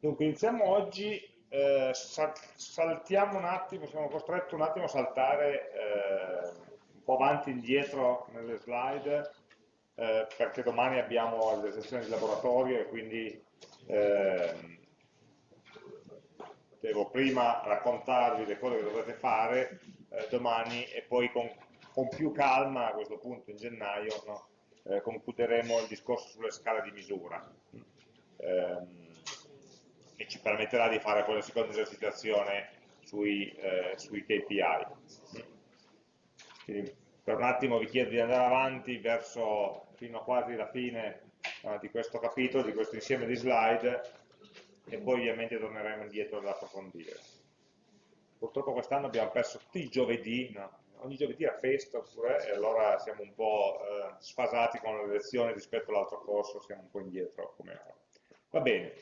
Dunque, iniziamo oggi, eh, saltiamo un attimo, siamo costretti un attimo a saltare eh, un po' avanti e indietro nelle slide, eh, perché domani abbiamo le sessioni di laboratorio e quindi ehm, devo prima raccontarvi le cose che dovrete fare eh, domani e poi con, con, più calma a questo punto in gennaio no? Eh, concluderemo il discorso sulle scale di misura. E ci permetterà di fare poi la seconda esercitazione sui, eh, sui KPI. Quindi per un attimo vi chiedo di andare avanti verso fino a quasi la fine uh, di questo capitolo, di questo insieme di slide e poi ovviamente torneremo indietro ad approfondire. Purtroppo quest'anno abbiamo perso tutti i giovedì, no? ogni giovedì a festa oppure, e allora siamo un po' eh, sfasati con le lezioni rispetto all'altro corso, siamo un po' indietro come ora. Va bene,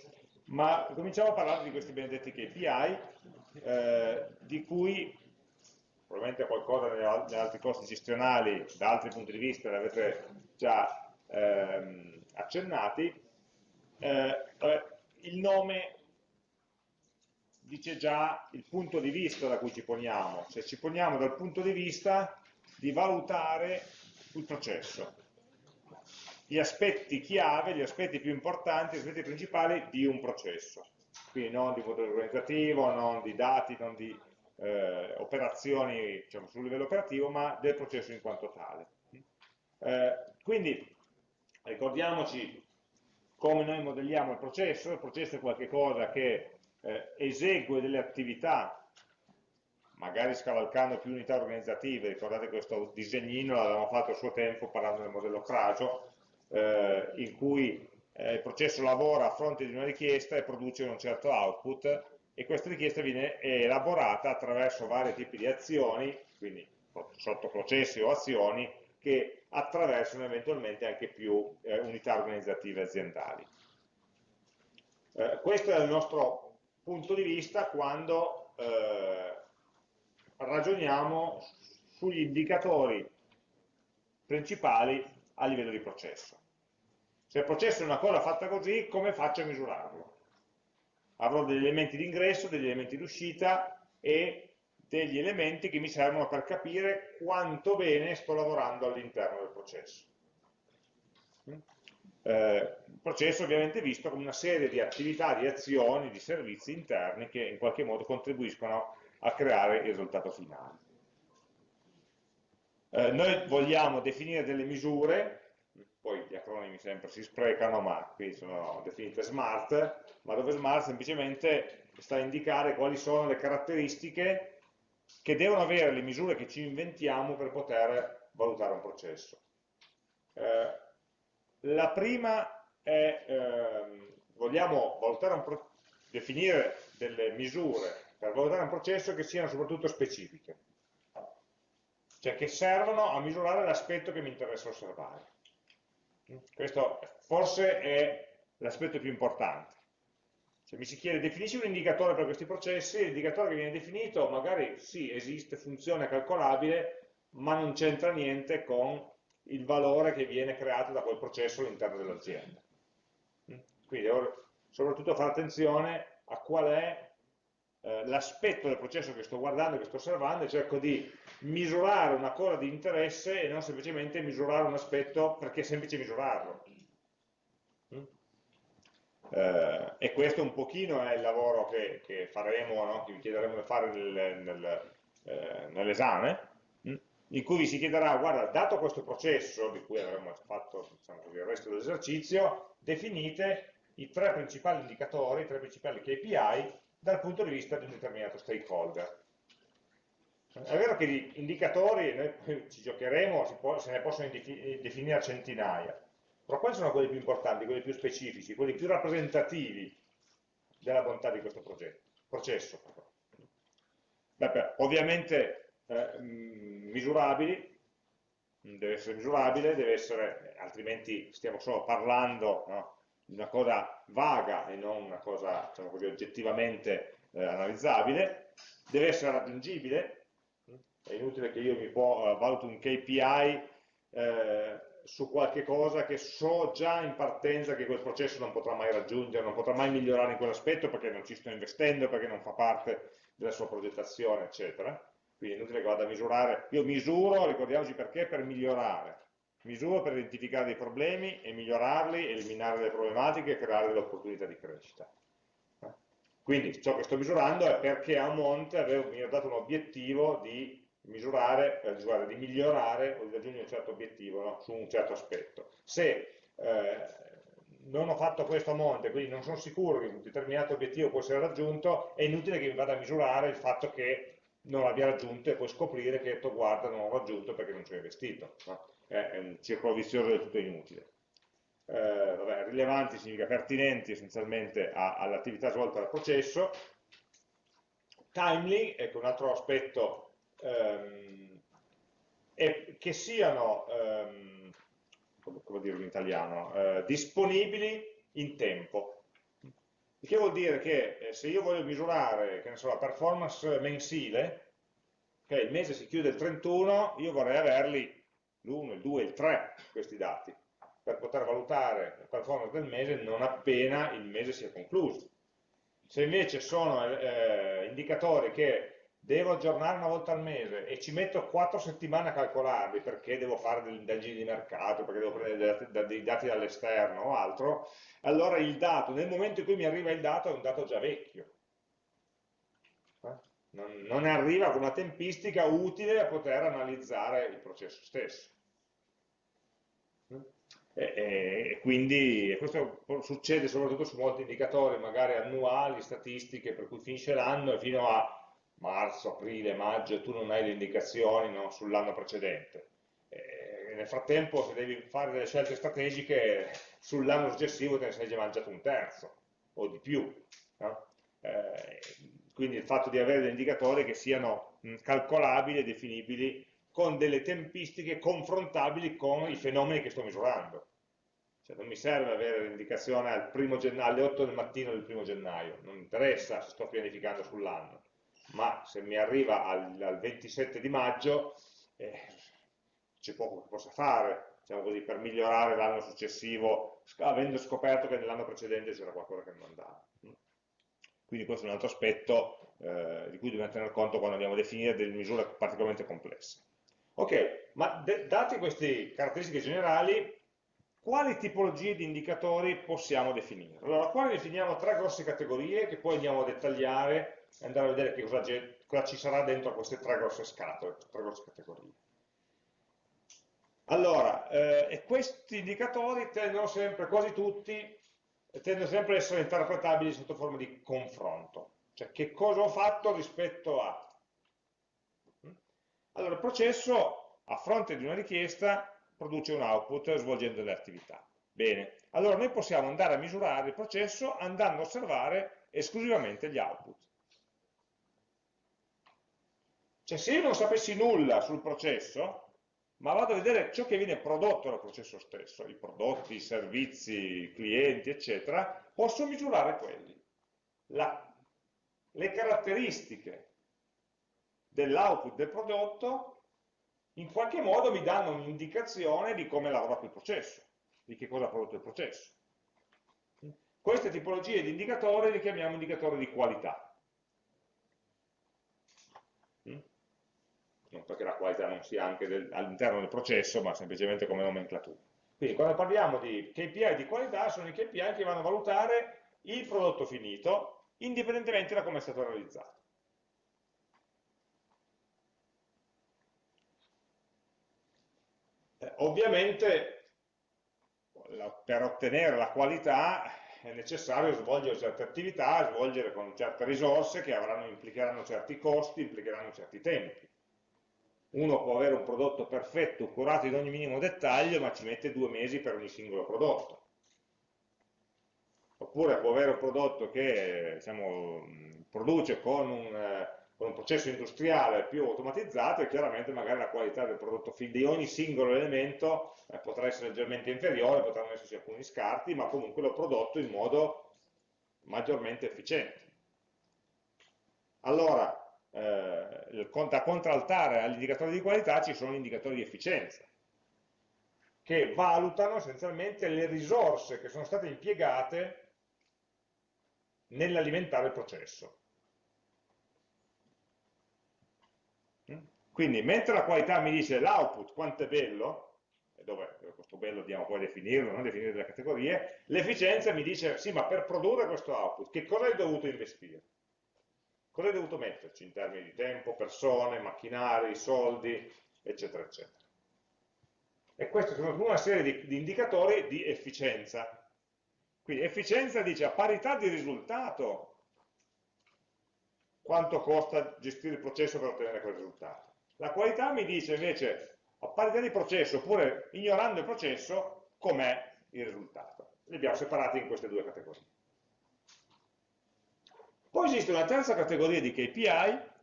ma cominciamo a parlare di questi benedetti KPI, eh, di cui probabilmente qualcosa negli altri corsi gestionali, da altri punti di vista, li avete già ehm, accennati. Eh, il nome dice già il punto di vista da cui ci poniamo, cioè ci poniamo dal punto di vista di valutare il processo gli aspetti chiave, gli aspetti più importanti, gli aspetti principali di un processo. Quindi non di modello organizzativo, non di dati, non di eh, operazioni diciamo, sul livello operativo, ma del processo in quanto tale. Eh, quindi ricordiamoci come noi modelliamo il processo, il processo è qualcosa che eh, esegue delle attività magari scavalcando più unità organizzative, ricordate questo disegnino l'avevamo fatto a suo tempo parlando del modello Crajo, eh, in cui eh, il processo lavora a fronte di una richiesta e produce un certo output e questa richiesta viene elaborata attraverso vari tipi di azioni, quindi sottoprocessi o azioni, che attraversano eventualmente anche più eh, unità organizzative aziendali. Eh, questo è il nostro punto di vista quando eh, ragioniamo sugli indicatori principali a livello di processo. Se il processo è una cosa fatta così, come faccio a misurarlo? Avrò degli elementi di ingresso, degli elementi di uscita e degli elementi che mi servono per capire quanto bene sto lavorando all'interno del processo. Eh, il processo ovviamente visto come una serie di attività, di azioni, di servizi interni che in qualche modo contribuiscono a creare il risultato finale. Eh, noi vogliamo definire delle misure, poi gli acronimi sempre si sprecano, ma qui sono definite smart, ma dove smart semplicemente sta a indicare quali sono le caratteristiche che devono avere le misure che ci inventiamo per poter valutare un processo. Eh, la prima è, eh, vogliamo un definire delle misure per valutare un processo che siano soprattutto specifiche cioè che servono a misurare l'aspetto che mi interessa osservare. Questo forse è l'aspetto più importante. Se mi si chiede definisci un indicatore per questi processi, l'indicatore che viene definito magari sì, esiste, funziona, calcolabile, ma non c'entra niente con il valore che viene creato da quel processo all'interno dell'azienda. Quindi devo soprattutto fare attenzione a qual è eh, l'aspetto del processo che sto guardando, che sto osservando e cerco di misurare una cosa di interesse e non semplicemente misurare un aspetto perché è semplice misurarlo. Mm? Eh, e questo un pochino è il lavoro che, che faremo, no? che vi chiederemo di fare nel, nel, eh, nell'esame, mm? in cui vi si chiederà, guarda, dato questo processo, di cui avremo fatto diciamo così, il resto dell'esercizio, definite i tre principali indicatori, i tre principali KPI dal punto di vista di un determinato stakeholder. È vero che di indicatori, noi ci giocheremo, se ne possono definire centinaia, però quali sono quelli più importanti, quelli più specifici, quelli più rappresentativi della bontà di questo progetto, processo? Beh, ovviamente eh, misurabili, deve essere misurabile, deve essere, altrimenti stiamo solo parlando no, una cosa vaga e non una cosa diciamo così, oggettivamente eh, analizzabile, deve essere raggiungibile, è inutile che io mi può, uh, valuto un KPI eh, su qualche cosa che so già in partenza che quel processo non potrà mai raggiungere, non potrà mai migliorare in quell'aspetto perché non ci sto investendo, perché non fa parte della sua progettazione, eccetera. Quindi è inutile che vada a misurare. Io misuro, ricordiamoci perché, per migliorare. Misuro per identificare dei problemi e migliorarli, eliminare le problematiche e creare delle opportunità di crescita. Quindi ciò che sto misurando è perché a monte avevo, mi ho dato un obiettivo di misurare, eh, di migliorare o di raggiungere un certo obiettivo no? su un certo aspetto. Se eh, non ho fatto questo a monte, quindi non sono sicuro che un determinato obiettivo può essere raggiunto, è inutile che mi vada a misurare il fatto che non l'abbia raggiunto e poi scoprire che detto guarda non l'ho raggiunto perché non ci ho investito. No? È un circolo vizioso del tutto inutile eh, vabbè, rilevanti significa pertinenti essenzialmente all'attività svolta dal processo, timely, ecco un altro aspetto, ehm, è che siano, ehm, come, dirlo in italiano, eh, disponibili in tempo. Il che vuol dire che eh, se io voglio misurare so, la performance mensile, okay, il mese si chiude il 31, io vorrei averli l'1, il 2, il 3, questi dati per poter valutare la performance del mese non appena il mese sia concluso. Se invece sono eh, indicatori che devo aggiornare una volta al mese e ci metto quattro settimane a calcolarli perché devo fare delle indagini di mercato, perché devo prendere dei dati dall'esterno o altro, allora il dato, nel momento in cui mi arriva il dato, è un dato già vecchio. Eh? Non, non arriva con una tempistica utile a poter analizzare il processo stesso. E, e quindi questo succede soprattutto su molti indicatori, magari annuali, statistiche, per cui finisce l'anno e fino a marzo, aprile, maggio tu non hai le indicazioni no, sull'anno precedente. E nel frattempo se devi fare delle scelte strategiche sull'anno successivo te ne sei già mangiato un terzo o di più. No? Eh, quindi il fatto di avere degli indicatori che siano calcolabili e definibili con delle tempistiche confrontabili con i fenomeni che sto misurando. Cioè non mi serve avere l'indicazione alle 8 del mattino del primo gennaio, non mi interessa se sto pianificando sull'anno, ma se mi arriva al, al 27 di maggio eh, c'è poco che possa fare diciamo così, per migliorare l'anno successivo, avendo scoperto che nell'anno precedente c'era qualcosa che non andava. Quindi questo è un altro aspetto eh, di cui dobbiamo tener conto quando andiamo a definire delle misure particolarmente complesse. Ok, ma date queste caratteristiche generali, quali tipologie di indicatori possiamo definire? Allora, qua definiamo tre grosse categorie che poi andiamo a dettagliare e andare a vedere che cosa, cosa ci sarà dentro queste tre grosse scatole, tre grosse categorie. Allora, eh, questi indicatori tendono sempre, quasi tutti, tendono sempre ad essere interpretabili sotto forma di confronto. Cioè, che cosa ho fatto rispetto a allora il processo, a fronte di una richiesta, produce un output svolgendo delle attività. Bene, allora noi possiamo andare a misurare il processo andando a osservare esclusivamente gli output. Cioè se io non sapessi nulla sul processo, ma vado a vedere ciò che viene prodotto dal processo stesso, i prodotti, i servizi, i clienti, eccetera, posso misurare quelli. La, le caratteristiche dell'output del prodotto in qualche modo mi danno un'indicazione di come lavora quel processo, di che cosa ha prodotto il processo. Queste tipologie di indicatori li chiamiamo indicatori di qualità. Non perché la qualità non sia anche all'interno del processo, ma semplicemente come nomenclatura. Quindi quando parliamo di KPI di qualità, sono i KPI che vanno a valutare il prodotto finito, indipendentemente da come è stato realizzato. Ovviamente per ottenere la qualità è necessario svolgere certe attività, svolgere con certe risorse che avranno, implicheranno certi costi, implicheranno certi tempi. Uno può avere un prodotto perfetto, curato in ogni minimo dettaglio, ma ci mette due mesi per ogni singolo prodotto. Oppure può avere un prodotto che diciamo, produce con un con un processo industriale più automatizzato e chiaramente magari la qualità del prodotto di ogni singolo elemento eh, potrà essere leggermente inferiore, potranno esserci alcuni scarti, ma comunque l'ho prodotto in modo maggiormente efficiente. Allora, eh, da contraltare agli indicatori di qualità ci sono gli indicatori di efficienza. che valutano essenzialmente le risorse che sono state impiegate nell'alimentare il processo. Quindi mentre la qualità mi dice l'output quanto è bello, dove questo bello andiamo poi a definirlo, non definire delle categorie, l'efficienza mi dice sì ma per produrre questo output che cosa hai dovuto investire? Cosa hai dovuto metterci in termini di tempo, persone, macchinari, soldi, eccetera, eccetera. E questi sono una serie di, di indicatori di efficienza. Quindi efficienza dice a parità di risultato quanto costa gestire il processo per ottenere quel risultato. La qualità mi dice invece, a parità di processo, oppure ignorando il processo, com'è il risultato. Li abbiamo separati in queste due categorie. Poi esiste una terza categoria di KPI,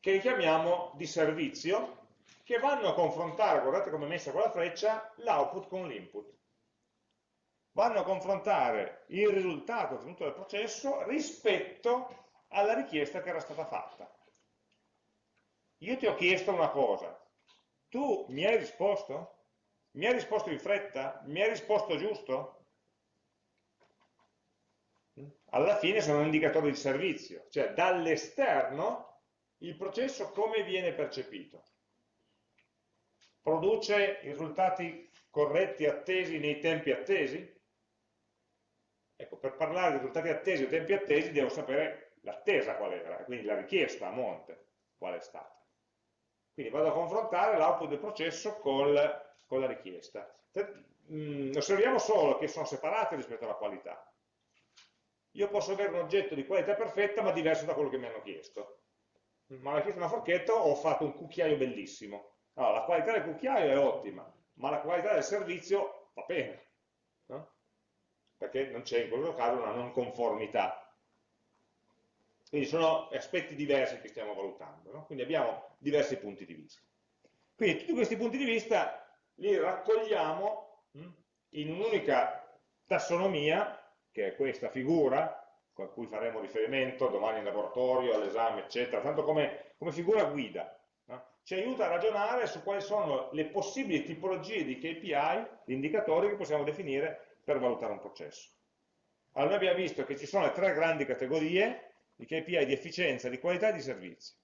che chiamiamo di servizio, che vanno a confrontare, guardate come è messa con la freccia, l'output con l'input. Vanno a confrontare il risultato ottenuto dal processo rispetto alla richiesta che era stata fatta. Io ti ho chiesto una cosa, tu mi hai risposto? Mi hai risposto in fretta? Mi hai risposto giusto? Alla fine sono un indicatore di servizio, cioè dall'esterno il processo come viene percepito. Produce i risultati corretti, attesi nei tempi attesi? Ecco, per parlare di risultati attesi o tempi attesi devo sapere l'attesa qual era, quindi la richiesta a monte qual è stata. Quindi vado a confrontare l'output del processo col, con la richiesta. Mm, osserviamo solo che sono separate rispetto alla qualità. Io posso avere un oggetto di qualità perfetta ma diverso da quello che mi hanno chiesto. Ma hanno chiesto una forchetta ho fatto un cucchiaio bellissimo. Allora, la qualità del cucchiaio è ottima, ma la qualità del servizio va bene. No? Perché non c'è in questo caso una non conformità quindi sono aspetti diversi che stiamo valutando, no? quindi abbiamo diversi punti di vista. Quindi tutti questi punti di vista li raccogliamo hm, in un'unica tassonomia, che è questa figura, con cui faremo riferimento domani in laboratorio, all'esame, eccetera, tanto come, come figura guida. No? Ci aiuta a ragionare su quali sono le possibili tipologie di KPI, di indicatori che possiamo definire per valutare un processo. Allora abbiamo visto che ci sono le tre grandi categorie, di KPI di efficienza, di qualità e di servizi.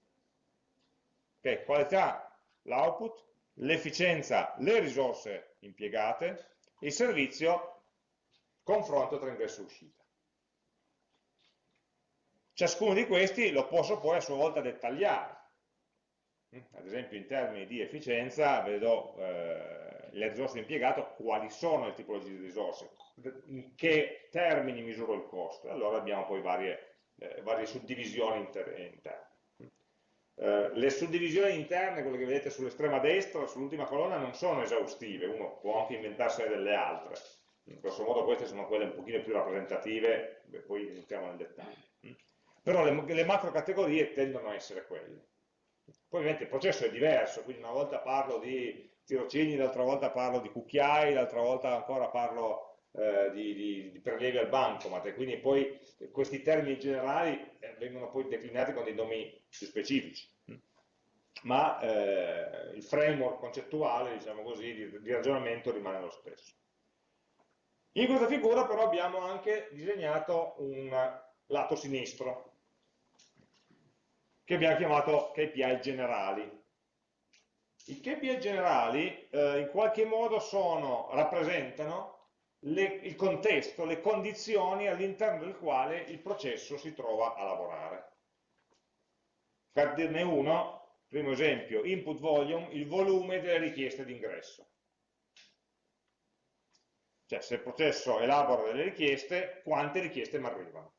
Okay, qualità, l'output, l'efficienza, le risorse impiegate, il servizio, confronto tra ingresso e uscita. Ciascuno di questi lo posso poi a sua volta dettagliare. Ad esempio in termini di efficienza vedo eh, le risorse impiegate, quali sono le tipologie di risorse, in che termini misuro il costo. Allora abbiamo poi varie eh, varie suddivisioni interne. Eh, le suddivisioni interne, quelle che vedete sull'estrema destra, sull'ultima colonna, non sono esaustive, uno può anche inventarsene delle altre. In questo modo queste sono quelle un pochino più rappresentative, beh, poi entriamo nel dettaglio. Però le, le macro categorie tendono a essere quelle. Poi ovviamente il processo è diverso, quindi una volta parlo di tirocini, l'altra volta parlo di cucchiai, l'altra volta ancora parlo eh, di, di, di, prelievi al bancomat. E quindi poi questi termini generali eh, vengono poi declinati con dei nomi più specifici. Ma eh, il framework concettuale diciamo così, di, di ragionamento rimane lo stesso. In questa figura però abbiamo anche disegnato un lato sinistro che abbiamo chiamato KPI generali. I KPI generali eh, in qualche modo sono, rappresentano le, il contesto, le condizioni all'interno del quale il processo si trova a lavorare. Per dirne uno, primo esempio, input volume, il volume delle richieste d'ingresso. Cioè se il processo elabora delle richieste, quante richieste mi arrivano.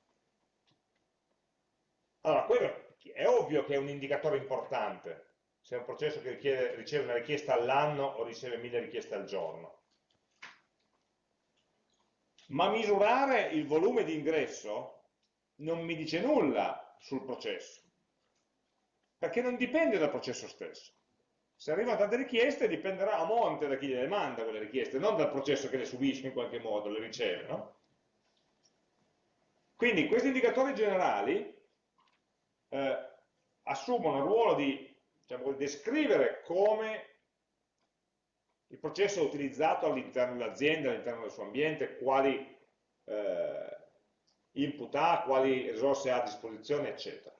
Allora, quello è ovvio che è un indicatore importante, se è un processo che richiede, riceve una richiesta all'anno o riceve mille richieste al giorno ma misurare il volume di ingresso non mi dice nulla sul processo, perché non dipende dal processo stesso. Se arrivano tante richieste dipenderà a monte da chi le manda quelle richieste, non dal processo che le subisce in qualche modo, le riceve. No? Quindi questi indicatori generali eh, assumono il ruolo di vuol descrivere come il processo utilizzato all'interno dell'azienda, all'interno del suo ambiente, quali eh, input ha, quali risorse ha a disposizione, eccetera.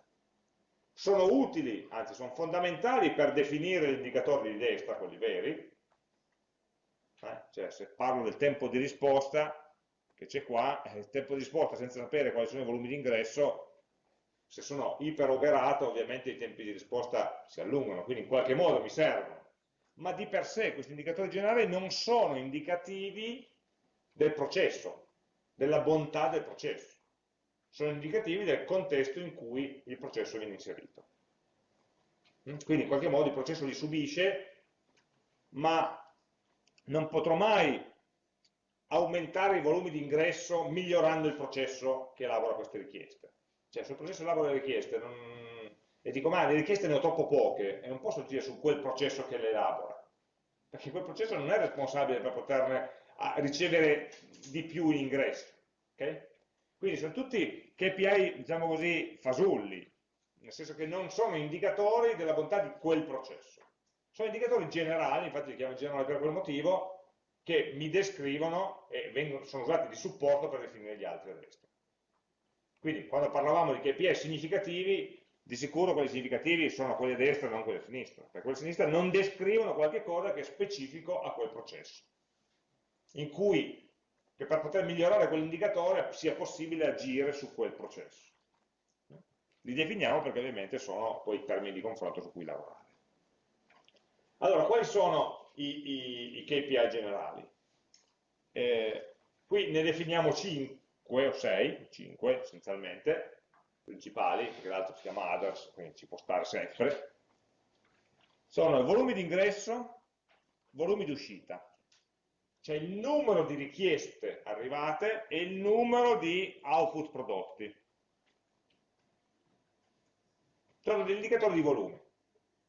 Sono utili, anzi sono fondamentali per definire gli indicatori di destra, quelli veri, eh? cioè se parlo del tempo di risposta, che c'è qua, eh, il tempo di risposta senza sapere quali sono i volumi di ingresso, se sono iperoberato ovviamente i tempi di risposta si allungano, quindi in qualche modo mi servono. Ma di per sé questi indicatori generali non sono indicativi del processo, della bontà del processo. Sono indicativi del contesto in cui il processo viene inserito. Mm? Quindi in qualche modo il processo li subisce, ma non potrò mai aumentare i volumi di ingresso migliorando il processo che elabora queste richieste. Cioè, se il processo elabora le richieste non... e dico, ma le richieste ne ho troppo poche, e non posso dire su quel processo che le elabora, perché quel processo non è responsabile per poterne ricevere di più in ingresso. Okay? Quindi sono tutti KPI, diciamo così, fasulli, nel senso che non sono indicatori della bontà di quel processo. Sono indicatori generali, infatti li chiamo generali per quel motivo, che mi descrivono e vengono, sono usati di supporto per definire gli altri a destra. Quindi quando parlavamo di KPI significativi, di sicuro quelli significativi sono quelli a destra e non quelli a sinistra, perché quelli a sinistra non descrivono qualche cosa che è specifico a quel processo, in cui che per poter migliorare quell'indicatore sia possibile agire su quel processo. Li definiamo perché ovviamente sono poi i termini di confronto su cui lavorare. Allora, quali sono i, i, i KPI generali? Eh, qui ne definiamo 5 5 o 6, 5 essenzialmente, principali, perché l'altro si chiama others, quindi ci può stare sempre, sono i volumi di ingresso, volumi di uscita, cioè il numero di richieste arrivate e il numero di output prodotti. Sono degli indicatori di volume.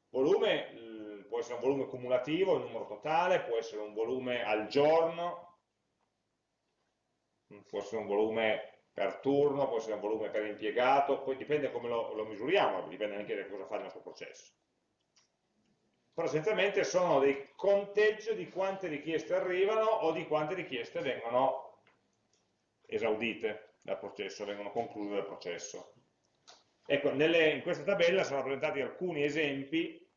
Volume eh, può essere un volume cumulativo, il numero totale, può essere un volume al giorno, può essere un volume per turno, può essere un volume per impiegato, poi dipende come lo, lo misuriamo, dipende anche da cosa fa il nostro processo. Però essenzialmente sono dei conteggio di quante richieste arrivano o di quante richieste vengono esaudite dal processo, vengono concluse dal processo. Ecco, nelle, in questa tabella sono rappresentati alcuni esempi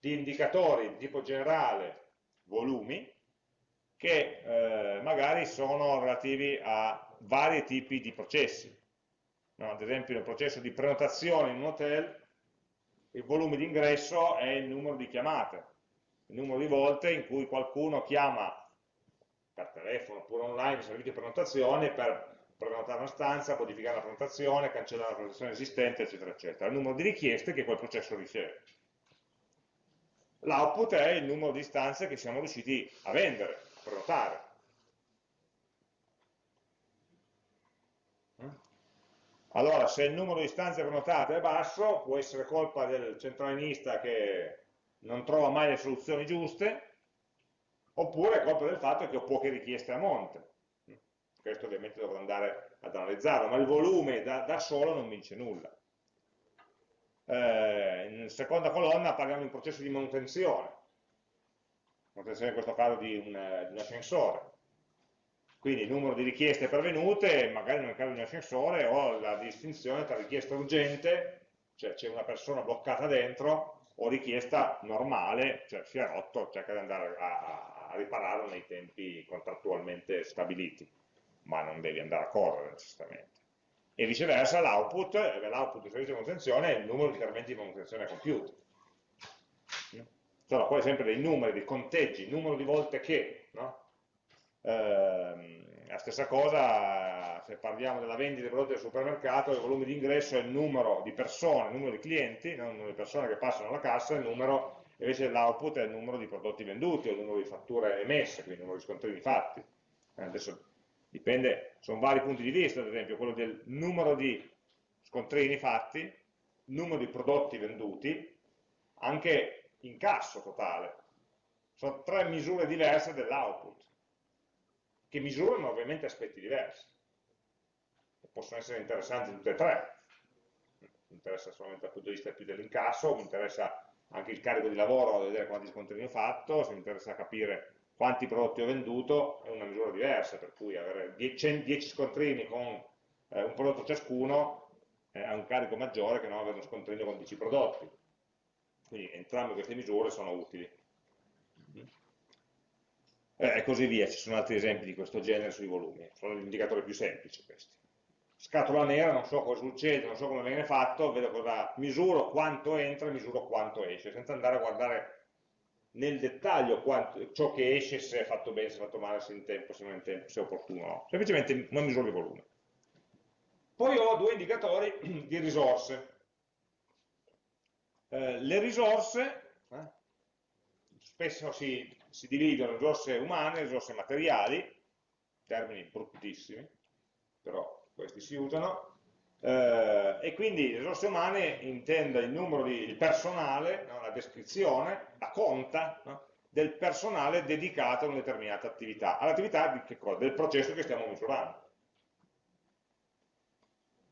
di indicatori di tipo generale, volumi, che eh, magari sono relativi a vari tipi di processi. No, ad esempio nel processo di prenotazione in un hotel il volume di ingresso è il numero di chiamate, il numero di volte in cui qualcuno chiama per telefono oppure online il servizio di prenotazione per prenotare una stanza, modificare la prenotazione, cancellare la prenotazione esistente, eccetera, eccetera. Il numero di richieste che quel processo riceve. L'output è il numero di stanze che siamo riusciti a vendere, prenotare. Allora, se il numero di stanze prenotate è basso, può essere colpa del centralinista che non trova mai le soluzioni giuste, oppure è colpa del fatto che ho poche richieste a monte. Questo ovviamente dovrò andare ad analizzarlo, ma il volume da, da solo non mi dice nulla. Eh, in seconda colonna parliamo di un processo di manutenzione manutenzione in questo caso di un, di un ascensore. Quindi il numero di richieste pervenute, magari nel caso di un ascensore ho la distinzione tra richiesta urgente, cioè c'è una persona bloccata dentro, o richiesta normale, cioè si è rotto, cerca di andare a, a ripararlo nei tempi contrattualmente stabiliti, ma non devi andare a correre necessariamente. E viceversa l'output, l'output del servizio di manutenzione è il numero di interventi di manutenzione compiuti sono poi sempre dei numeri, dei conteggi, numero di volte che, no? Eh, la stessa cosa se parliamo della vendita dei prodotti del supermercato, il volume di ingresso è il numero di persone, il numero di clienti, non il numero di persone che passano alla cassa, il numero, invece l'output è il numero di prodotti venduti, o il numero di fatture emesse, quindi il numero di scontrini fatti. Eh, adesso dipende, sono vari punti di vista, ad esempio quello del numero di scontrini fatti, numero di prodotti venduti, anche incasso totale. Sono tre misure diverse dell'output, che misurano ovviamente aspetti diversi. E possono essere interessanti tutte e tre. Mi interessa solamente dal punto di vista più dell'incasso, mi interessa anche il carico di lavoro, vedere quanti scontrini ho fatto, se mi interessa capire quanti prodotti ho venduto, è una misura diversa, per cui avere 10, 10 scontrini con eh, un prodotto ciascuno eh, ha un carico maggiore che non avere uno scontrino con 10 prodotti. Quindi entrambe queste misure sono utili. Eh, e così via, ci sono altri esempi di questo genere sui volumi, sono gli indicatori più semplici questi. Scatola nera, non so cosa succede, non so come viene fatto, vedo cosa misuro quanto entra e misuro quanto esce, senza andare a guardare nel dettaglio quanto, ciò che esce, se è fatto bene, se è fatto male, se è in tempo, se non è in tempo, se è opportuno o no. Semplicemente non misuro il volume. Poi ho due indicatori di risorse. Eh, le risorse eh, spesso si, si dividono risorse umane e risorse materiali, termini bruttissimi, però questi si usano, eh, e quindi risorse umane intende il numero di il personale, no? la descrizione, la conta no? del personale dedicato a una determinata attività, all'attività del processo che stiamo misurando.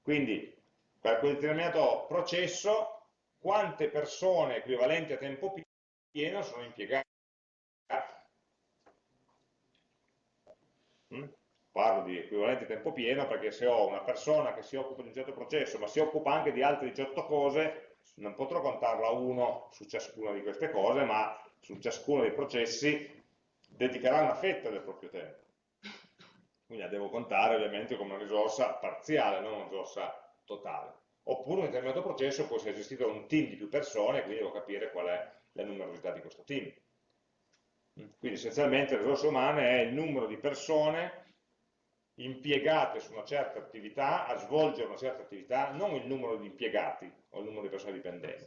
Quindi per quel determinato processo quante persone equivalenti a tempo pieno sono impiegate. Mm? Parlo di equivalente tempo pieno perché se ho una persona che si occupa di un certo processo ma si occupa anche di altre 18 cose non potrò contarla a uno su ciascuna di queste cose ma su ciascuno dei processi dedicherà una fetta del proprio tempo. Quindi la devo contare ovviamente come una risorsa parziale non una risorsa totale. Oppure un determinato processo può essere gestito da un team di più persone quindi devo capire qual è la numerosità di questo team quindi essenzialmente le risorse umane è il numero di persone impiegate su una certa attività, a svolgere una certa attività, non il numero di impiegati o il numero di persone dipendenti,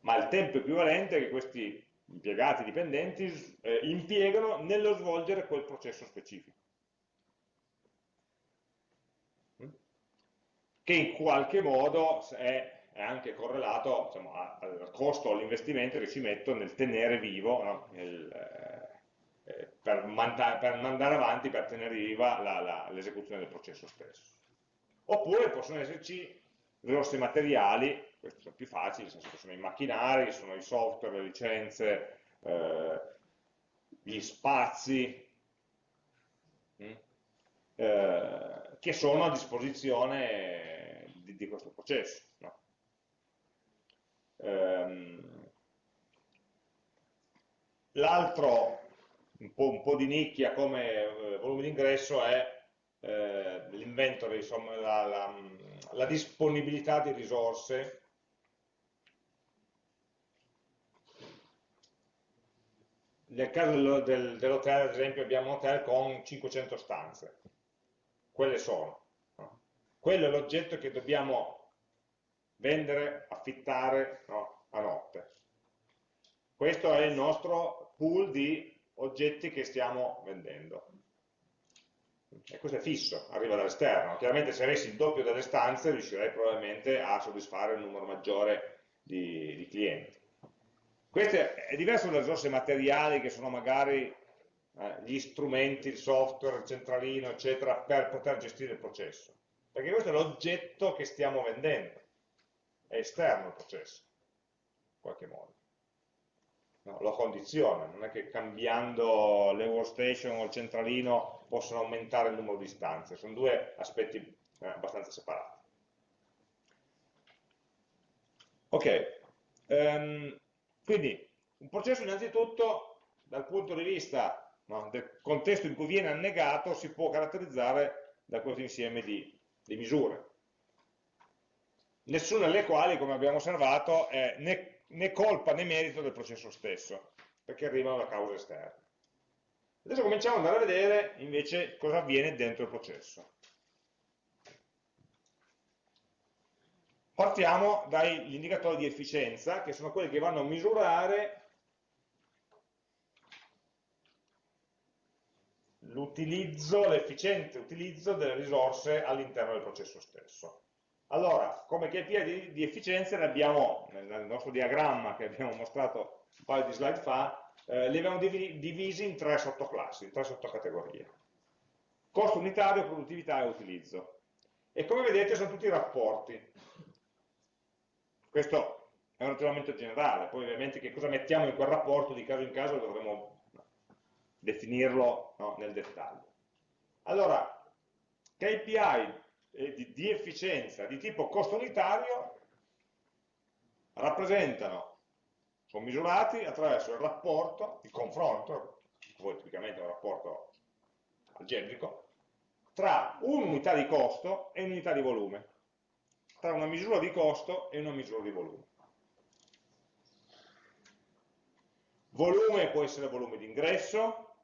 ma il tempo equivalente che questi impiegati dipendenti eh, impiegano nello svolgere quel processo specifico. Mm? Che in qualche modo è, è anche correlato diciamo, al costo all'investimento che ci metto nel tenere vivo no? nel, eh, eh, per, per, andare avanti, per tenere viva l'esecuzione del processo stesso. Oppure possono esserci risorse materiali, questi sono più facili, nel senso che sono i macchinari, sono i software, le licenze, eh, gli spazi, hm? eh, che sono a disposizione di, di questo processo. No? Ehm, L'altro un un po di nicchia come eh, volume di ingresso è eh, l'inventory, insomma la, la, la disponibilità di risorse nel caso del, dell'hotel, ad esempio, abbiamo un hotel con 500 stanze. Quelle sono. No? Quello è l'oggetto che dobbiamo vendere, affittare no? a notte. Questo è il nostro pool di oggetti che stiamo vendendo. E questo è fisso, arriva dall'esterno. Chiaramente se avessi il doppio delle stanze riuscirei probabilmente a soddisfare un numero maggiore di, di clienti. Questo è diverso dalle risorse materiali che sono magari eh, gli strumenti, il software, il centralino, eccetera, per poter gestire il processo. Perché questo è l'oggetto che stiamo vendendo, è esterno al processo, in qualche modo. No, lo condiziona, non è che cambiando le workstation o il centralino possono aumentare il numero di stanze, sono due aspetti eh, abbastanza separati. Ok, um, quindi un processo innanzitutto dal punto di vista no, del contesto in cui viene annegato si può caratterizzare da questo insieme di, di misure, nessuna delle quali, come abbiamo osservato, è né né colpa né merito del processo stesso, perché arrivano da cause esterne. Adesso cominciamo ad andare a vedere invece cosa avviene dentro il processo. Partiamo dagli indicatori di efficienza, che sono quelli che vanno a misurare l'utilizzo, l'efficiente utilizzo delle risorse all'interno del processo stesso. Allora, come KPI di, di efficienza ne abbiamo, nel nostro diagramma che abbiamo mostrato un paio di slide fa, eh, li abbiamo divisi in tre sottoclassi, in tre sottocategorie. Costo unitario, produttività e utilizzo. E come vedete sono tutti rapporti. Questo è un ragionamento generale, poi ovviamente che cosa mettiamo in quel rapporto di caso in caso dovremo definirlo no, nel dettaglio. Allora, KPI eh, di, di efficienza di tipo costo unitario rappresentano, sono misurati attraverso il rapporto, il confronto, poi tipicamente un rapporto algebrico, tra un'unità di costo e un'unità di volume, tra una misura di costo e una misura di volume. Volume può essere volume di ingresso,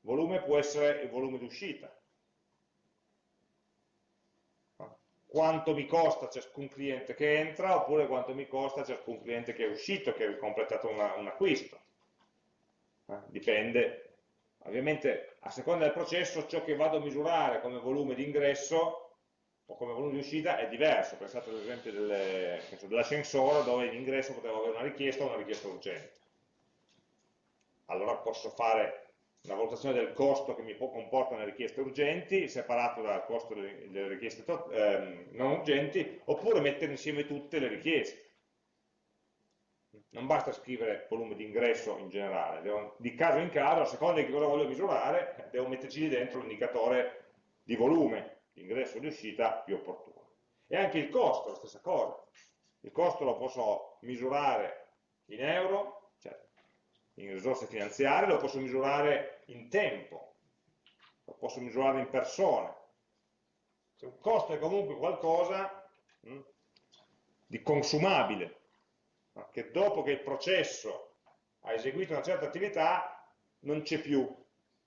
volume può essere il volume di uscita. Quanto mi costa ciascun cliente che entra oppure quanto mi costa ciascun cliente che è uscito, che ha completato una, un acquisto. Eh, dipende Ovviamente a seconda del processo ciò che vado a misurare come volume di ingresso o come volume di uscita è diverso. Pensate all'esempio dell'ascensore dove in ingresso potevo avere una richiesta o una richiesta urgente. Allora posso fare una valutazione del costo che mi comportano le richieste urgenti, separato dal costo delle richieste ehm, non urgenti, oppure mettere insieme tutte le richieste non basta scrivere volume di ingresso in generale, devo, di caso in caso, a seconda di cosa voglio misurare, devo metterci dentro l'indicatore di volume, di ingresso e di uscita più opportuno. E anche il costo, la stessa cosa. Il costo lo posso misurare in euro, in risorse finanziarie, lo posso misurare in tempo, lo posso misurare in persone. Se un costo è comunque qualcosa mh, hm, di consumabile, che dopo che il processo ha eseguito una certa attività non c'è più,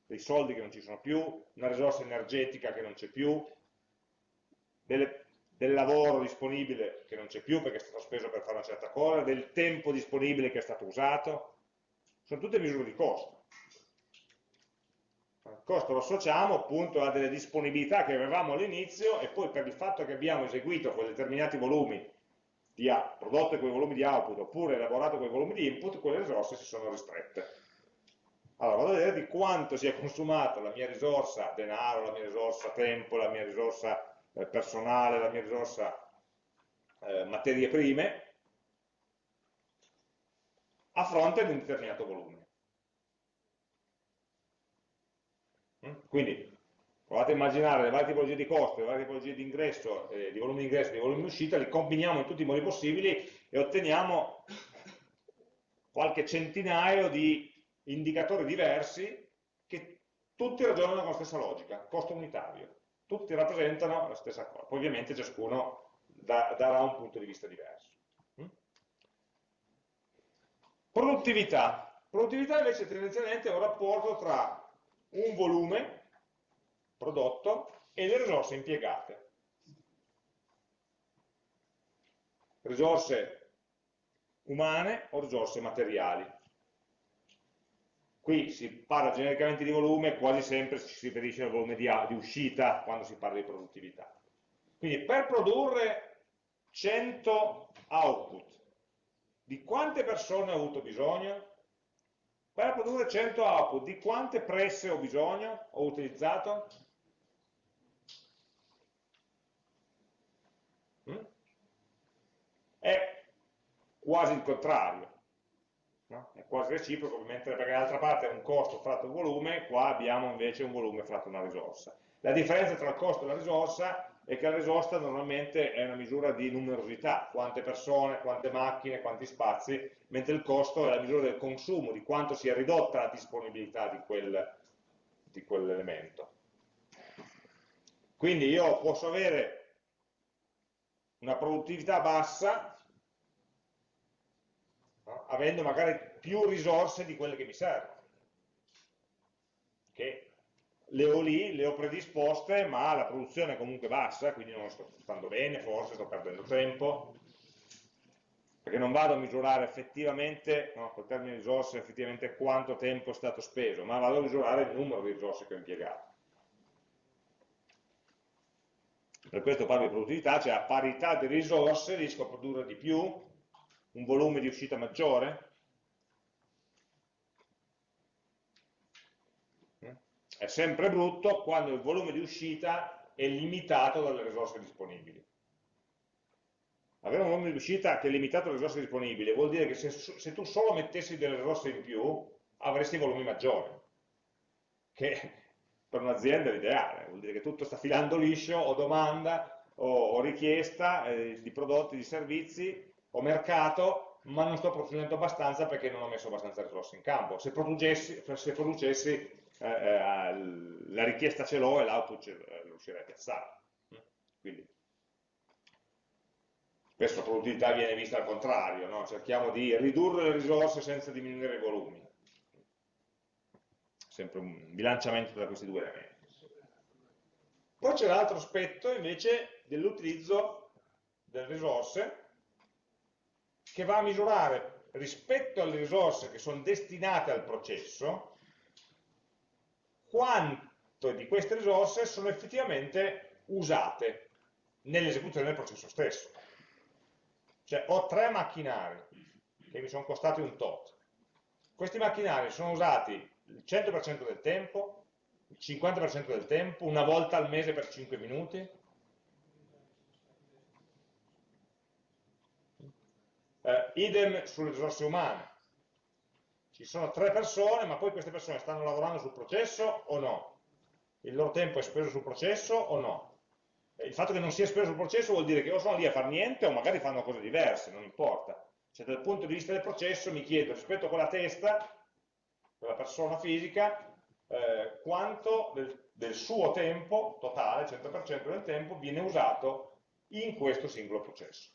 dei soldi che non ci sono più, una risorsa energetica che non c'è più, delle, del lavoro disponibile che non c'è più perché è stato speso per fare una certa cosa, del tempo disponibile che è stato usato, sono tutte misure di costo. Il costo lo associamo appunto a delle disponibilità che avevamo all'inizio e poi per il fatto che abbiamo eseguito quei determinati volumi di prodotto quei volumi di output oppure elaborato quei volumi di input, quelle risorse si sono ristrette. Allora vado a vedere di quanto si è consumata la mia risorsa denaro, la mia risorsa tempo, la mia risorsa eh, personale, la mia risorsa eh, materie prime a fronte di un determinato volume. Mm? Quindi Provate a immaginare le varie tipologie di costo, le varie tipologie di ingresso, eh, di volume di ingresso e di volume di uscita, li combiniamo in tutti i modi possibili e otteniamo qualche centinaio di indicatori diversi che tutti ragionano con la stessa logica, costo unitario. Tutti rappresentano la stessa cosa. Poi ovviamente ciascuno da, darà un punto di vista diverso. Mm? Produttività. Produttività invece tendenzialmente è un rapporto tra un volume prodotto e le risorse impiegate. Risorse umane o risorse materiali. Qui si parla genericamente di volume, quasi sempre si riferisce al volume di, di uscita quando si parla di produttività. Quindi per produrre 100 output, di quante persone ho avuto bisogno? Per produrre 100 output, di quante presse ho bisogno, ho utilizzato? è quasi il contrario, no? è quasi reciproco, mentre perché dall'altra parte è un costo fratto un volume, qua abbiamo invece un volume fratto una risorsa. La differenza tra il costo e la risorsa è che la risorsa normalmente è una misura di numerosità, quante persone, quante macchine, quanti spazi, mentre il costo è la misura del consumo, di quanto si è ridotta la disponibilità di, quel, di quell'elemento. Quindi io posso avere una produttività bassa no? avendo magari più risorse di quelle che mi servono che le ho lì, le ho predisposte ma la produzione è comunque bassa quindi non sto stando bene, forse sto perdendo tempo perché non vado a misurare effettivamente, no, col termine risorse, effettivamente quanto tempo è stato speso, ma vado a misurare il numero di risorse che ho impiegato. Per questo parlo di produttività, cioè a parità di risorse riesco a produrre di più, un volume di uscita maggiore. È sempre brutto quando il volume di uscita è limitato dalle risorse disponibili. avere un volume di uscita che è limitato alle risorse disponibili vuol dire che se, se tu solo mettessi delle risorse in più avresti volumi maggiori, che per un'azienda è l'ideale, vuol dire che tutto sta filando liscio, o domanda, o, o richiesta eh, di prodotti, di servizi, o mercato, ma non sto producendo abbastanza perché non ho messo abbastanza risorse in campo. Se producessi, se producessi eh, eh, la richiesta ce l'ho e l'output eh, riuscirei a piazzare. Quindi, spesso la produttività viene vista al contrario, no? cerchiamo di ridurre le risorse senza diminuire i volumi. Sempre un bilanciamento tra questi due elementi. Poi c'è l'altro aspetto invece dell'utilizzo delle risorse che va a misurare rispetto alle risorse che sono destinate al processo quanto di queste risorse sono effettivamente usate nell'esecuzione del processo stesso. Cioè ho tre macchinari che mi sono costati un tot. Questi macchinari sono usati il 100% del tempo, il 50% del tempo, una volta al mese per 5 minuti. Eh, idem sulle risorse umane. Ci sono tre persone, ma poi queste persone stanno lavorando sul processo o no? Il loro tempo è speso sul processo o no? il fatto che non sia speso sul processo vuol dire che o sono lì a fare niente o magari fanno cose diverse, non importa. Cioè dal punto di vista del processo mi chiedo rispetto a quella testa, quella persona fisica, eh, quanto del, del, suo tempo totale, 100% del tempo, viene usato in questo singolo processo.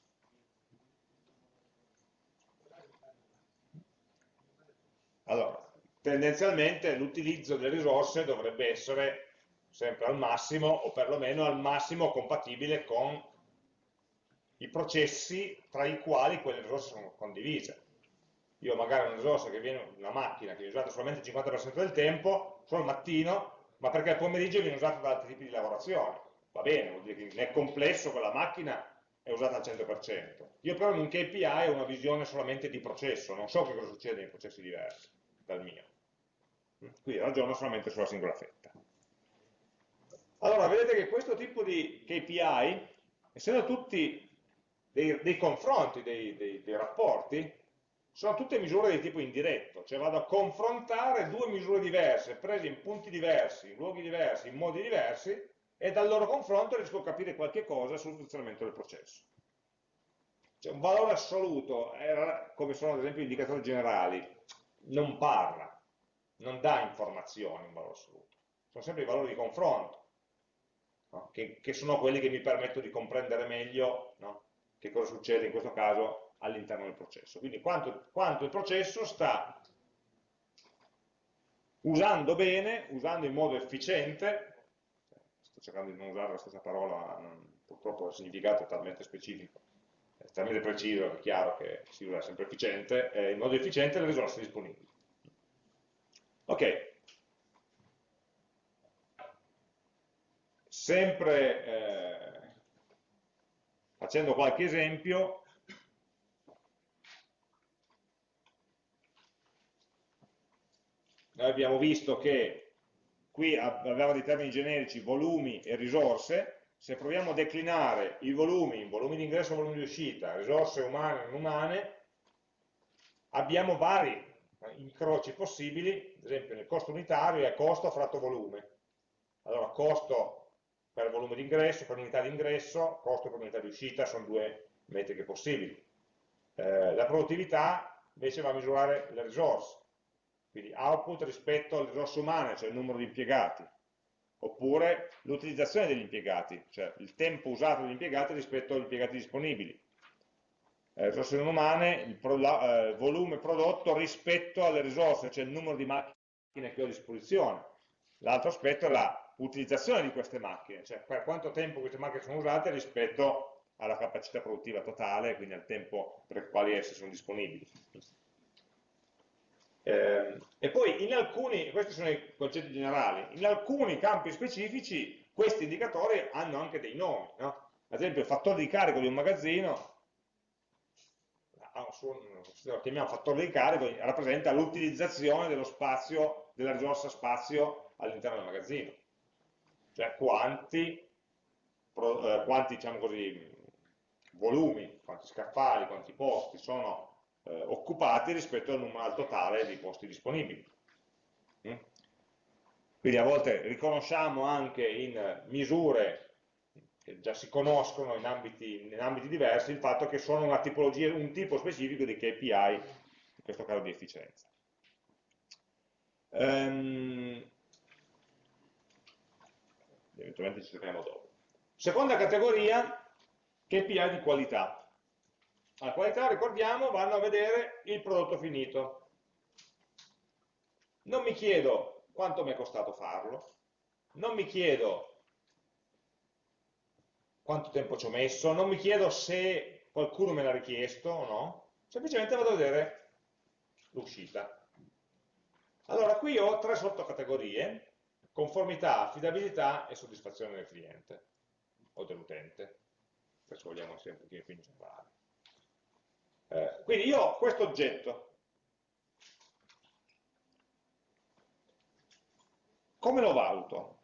Allora, tendenzialmente l'utilizzo delle risorse dovrebbe essere sempre al massimo o perlomeno al massimo compatibile con i processi tra i quali quelle risorse sono condivise. Io magari una risorsa che viene, una macchina che viene usata solamente il 50% del tempo, solo il mattino, ma perché al pomeriggio viene usata da altri tipi di lavorazione. Va bene, vuol dire che nel complesso quella macchina è usata al 100%. Io però in un KPI ho una visione solamente di processo, non so che cosa succede in processi diversi dal mio. Quindi ragiono solamente sulla singola fetta. Allora, vedete che questo tipo di KPI, essendo tutti dei, dei confronti, dei, dei, dei, rapporti, sono tutte misure di tipo indiretto, cioè vado a confrontare due misure diverse, prese in punti diversi, in luoghi diversi, in modi diversi, e dal loro confronto riesco a capire qualche cosa sul funzionamento del processo. Cioè un valore assoluto, come sono ad esempio gli indicatori generali, non parla, non dà informazioni un valore assoluto, sono sempre i valori di confronto no? che, che, sono quelli che mi permettono di comprendere meglio no? che cosa succede in questo caso all'interno del processo. Quindi quanto, quanto il processo sta usando bene, usando in modo efficiente, cercando di non usare la stessa parola, non, purtroppo il significato è talmente specifico, è talmente preciso, è chiaro che si usa sempre efficiente, eh, in modo efficiente le risorse disponibili. Ok, sempre eh, facendo qualche esempio, noi abbiamo visto che qui abbiamo dei termini generici volumi e risorse, se proviamo a declinare i volumi in volumi di ingresso e volumi di uscita, risorse umane e non umane, abbiamo vari incroci possibili, ad esempio nel costo unitario è costo fratto volume. Allora costo per volume di ingresso, per unità di ingresso, costo per unità di uscita, sono due metriche possibili. Eh, la produttività invece va a misurare le risorse, quindi output rispetto alle risorse umane, cioè il numero di impiegati, oppure l'utilizzazione degli impiegati, cioè il tempo usato dagli impiegati rispetto agli impiegati disponibili. Eh, risorse non umane, il pro, la, eh, volume prodotto rispetto alle risorse, cioè il numero di macchine che ho a disposizione. L'altro aspetto è la utilizzazione di queste macchine, cioè per quanto tempo queste macchine sono usate rispetto alla capacità produttiva totale, quindi al tempo per il quale esse sono disponibili. Eh, e poi in alcuni, questi sono i concetti generali, in alcuni campi specifici questi indicatori hanno anche dei nomi, no? ad esempio il fattore di carico di un magazzino, lo chiamiamo fattore di carico, rappresenta l'utilizzazione dello spazio, della risorsa spazio all'interno del magazzino cioè quanti, pro, eh, quanti diciamo così, volumi, quanti scaffali, quanti posti sono eh, occupati rispetto al numero al totale di posti disponibili. Mm? Quindi a volte riconosciamo anche in misure che già si conoscono in ambiti, in ambiti diversi il fatto che sono un tipo specifico di KPI, in questo caso di efficienza. Um, eventualmente ci torniamo dopo. Seconda categoria, KPI di qualità. La qualità, ricordiamo, vanno a vedere il prodotto finito. Non mi chiedo quanto mi è costato farlo, non mi chiedo quanto tempo ci ho messo, non mi chiedo se qualcuno me l'ha richiesto o no, semplicemente vado a vedere l'uscita. Allora, qui ho tre sottocategorie, conformità, affidabilità e soddisfazione del cliente o dell'utente. Adesso vogliamo essere un pochino più in generale. Eh, quindi io ho questo oggetto. Come lo valuto?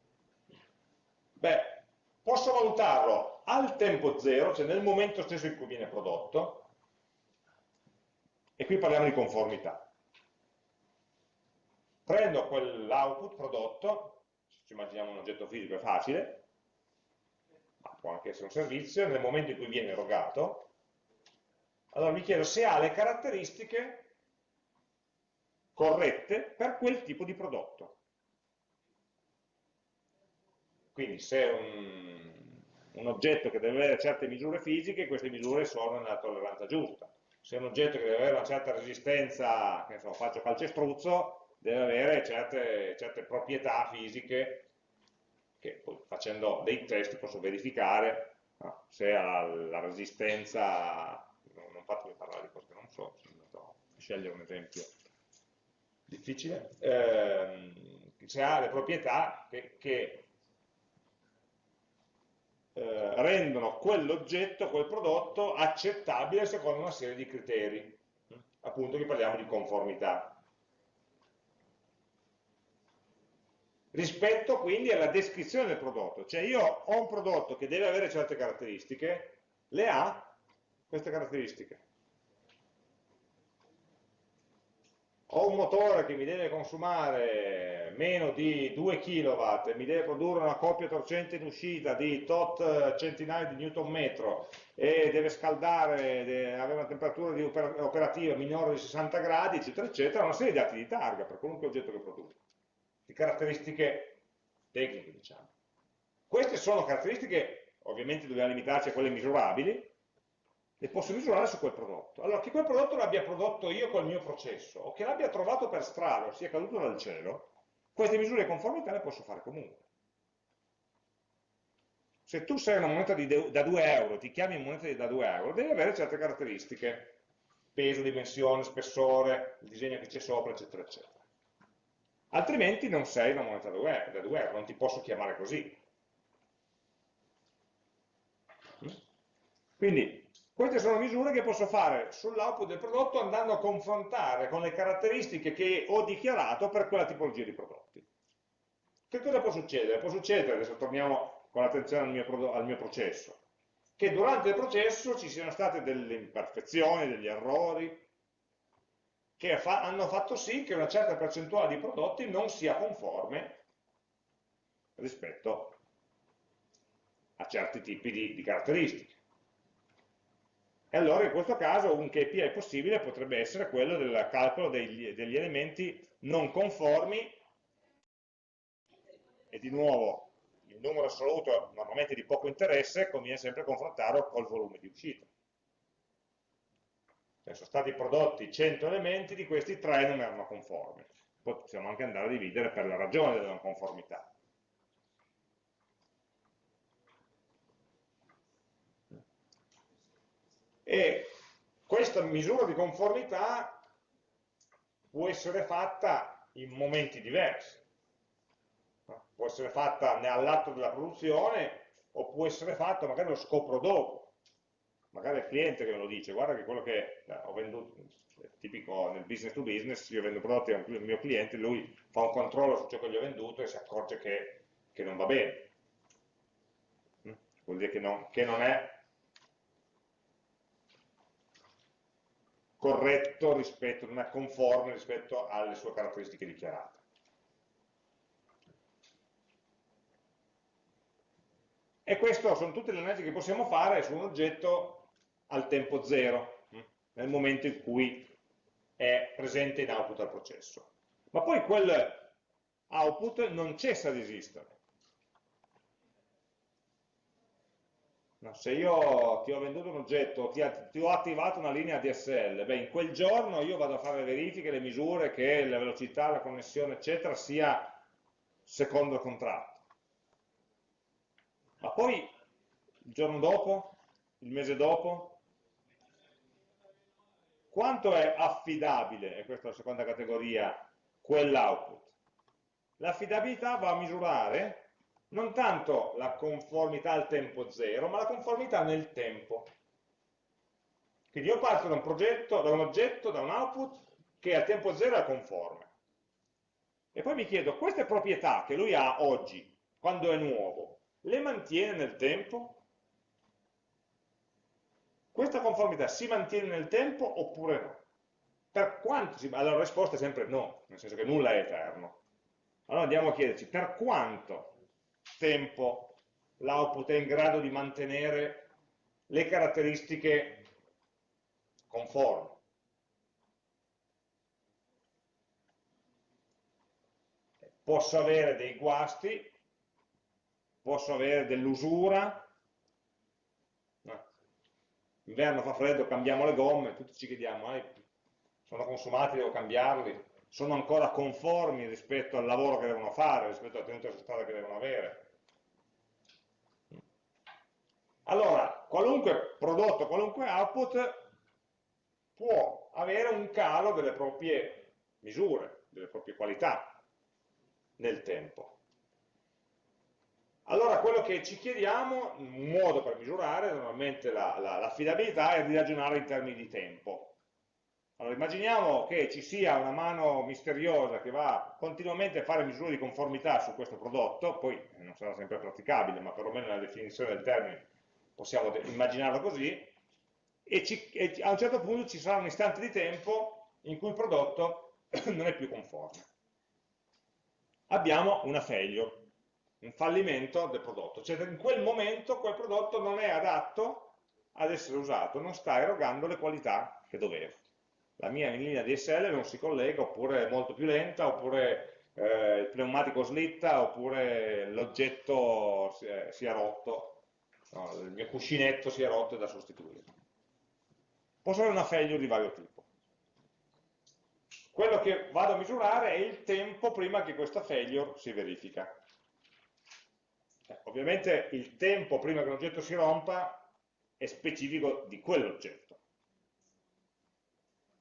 Beh, posso valutarlo al tempo zero, cioè nel momento stesso in cui viene prodotto, e qui parliamo di conformità. Prendo quell'output prodotto, ci immaginiamo un oggetto fisico è facile, ma può anche essere un servizio, nel momento in cui viene erogato, allora mi chiedo se ha le caratteristiche corrette per quel tipo di prodotto. Quindi se è un, un oggetto che deve avere certe misure fisiche, queste misure sono nella tolleranza giusta. Se è un oggetto che deve avere una certa resistenza, che so, faccio calcestruzzo, deve avere certe, certe proprietà fisiche che poi facendo dei test posso verificare no, se ha la resistenza non fatemi parlare di cose che non so, sono andato a scegliere un esempio difficile, ehm, se ha le proprietà che, che eh, rendono quell'oggetto, quel prodotto accettabile secondo una serie di criteri, appunto che parliamo di conformità. Rispetto quindi alla descrizione del prodotto, cioè io ho un prodotto che deve avere certe caratteristiche, le ha queste caratteristiche. Ho un motore che mi deve consumare meno di 2 kW mi deve produrre una coppia torcente in uscita di tot centinaia di newton metro e deve scaldare, deve avere una temperatura operativa minore di 60 gradi, eccetera, eccetera, una serie di dati di targa per qualunque oggetto che produca, di caratteristiche tecniche, diciamo. Queste sono caratteristiche, ovviamente dobbiamo limitarci a quelle misurabili, le posso misurare su quel prodotto. Allora, che quel prodotto l'abbia prodotto io col mio processo, o che l'abbia trovato per strada, o sia caduto dal cielo, queste misure di conformità le posso fare comunque. Se tu sei una moneta da 2 euro, ti chiami moneta da 2 euro, devi avere certe caratteristiche, peso, dimensione, spessore, il disegno che c'è sopra, eccetera, eccetera. Altrimenti non sei una moneta da 2 euro, non ti posso chiamare così. Quindi queste sono misure che posso fare sull'output del prodotto andando a confrontare con le caratteristiche che ho dichiarato per quella tipologia di prodotti. Che cosa può succedere? Può succedere, adesso torniamo con l'attenzione al, al mio, processo, che durante il processo ci siano state delle imperfezioni, degli errori, che fa, hanno fatto sì che una certa percentuale di prodotti non sia conforme rispetto a certi tipi di, di caratteristiche. E allora in questo caso un KPI possibile potrebbe essere quello del calcolo degli, degli elementi non conformi e di nuovo il numero assoluto normalmente di poco interesse conviene sempre confrontarlo col volume di uscita. Cioè, sono stati prodotti 100 elementi, di questi 3 non erano conformi. Possiamo anche andare a dividere per la ragione della non conformità. E questa misura di conformità può essere fatta in momenti diversi. Può essere fatta all'atto della produzione o può essere fatta, magari lo scopro dopo. Magari è il cliente che me lo dice, guarda che quello che eh, ho venduto, tipico nel business to business, io vendo prodotti al mio cliente, lui fa un controllo su ciò che gli ho venduto e si accorge che, che non va bene. Mm? Vuol dire che non, che non è corretto rispetto, non è conforme rispetto alle sue caratteristiche dichiarate. E queste sono tutte le analisi che possiamo fare su un oggetto al tempo zero, hm, nel momento in cui è presente in output al processo. Ma poi quel output non cessa di esistere. No, se io ti ho venduto un oggetto, ti, ti, ho attivato una linea DSL, beh, in quel giorno io vado a fare le verifiche, le misure che la velocità, la connessione, eccetera, sia secondo il contratto. Ma poi, il giorno dopo, il mese dopo, quanto è affidabile, e questa è la seconda categoria, quell'output? L'affidabilità va a misurare non tanto la conformità al tempo zero, ma la conformità nel tempo. Quindi io parto da un progetto, da un oggetto, da un output che al tempo zero è conforme. E poi mi chiedo, queste proprietà che lui ha oggi, quando è nuovo, le mantiene nel tempo? Questa conformità si mantiene nel tempo oppure no? Per quanto si... Allora la risposta è sempre no, nel senso che nulla è eterno. Allora andiamo a chiederci per quanto tempo l'output è in grado di mantenere le caratteristiche conformi. Posso avere dei guasti, posso avere dell'usura, inverno fa freddo, cambiamo le gomme, tutti ci chiediamo, eh, sono consumati, devo cambiarli, sono ancora conformi rispetto al lavoro che devono fare, rispetto alla tenuta strada che devono avere. Allora, qualunque prodotto, qualunque output può avere un calo delle proprie misure, delle proprie qualità nel tempo. Allora quello che ci chiediamo, un modo per misurare normalmente l'affidabilità la, la, è di ragionare in termini di tempo. Allora immaginiamo che ci sia una mano misteriosa che va continuamente a fare misure di conformità su questo prodotto, poi non sarà sempre praticabile, ma perlomeno nella definizione del termine possiamo immaginarlo così, e, ci, e a un certo punto ci sarà un istante di tempo in cui il prodotto non è più conforme. Abbiamo una failure, un fallimento del prodotto, cioè in quel momento quel prodotto non è adatto ad essere usato, non sta erogando le qualità che doveva la mia linea DSL non si collega, oppure è molto più lenta, oppure eh, il pneumatico slitta, oppure l'oggetto si, si, è rotto, no, il mio cuscinetto si è rotto e da sostituire. Posso avere una failure di vario tipo. Quello che vado a misurare è il tempo prima che questa failure si verifica. Eh, ovviamente il tempo prima che un oggetto si rompa è specifico di quell'oggetto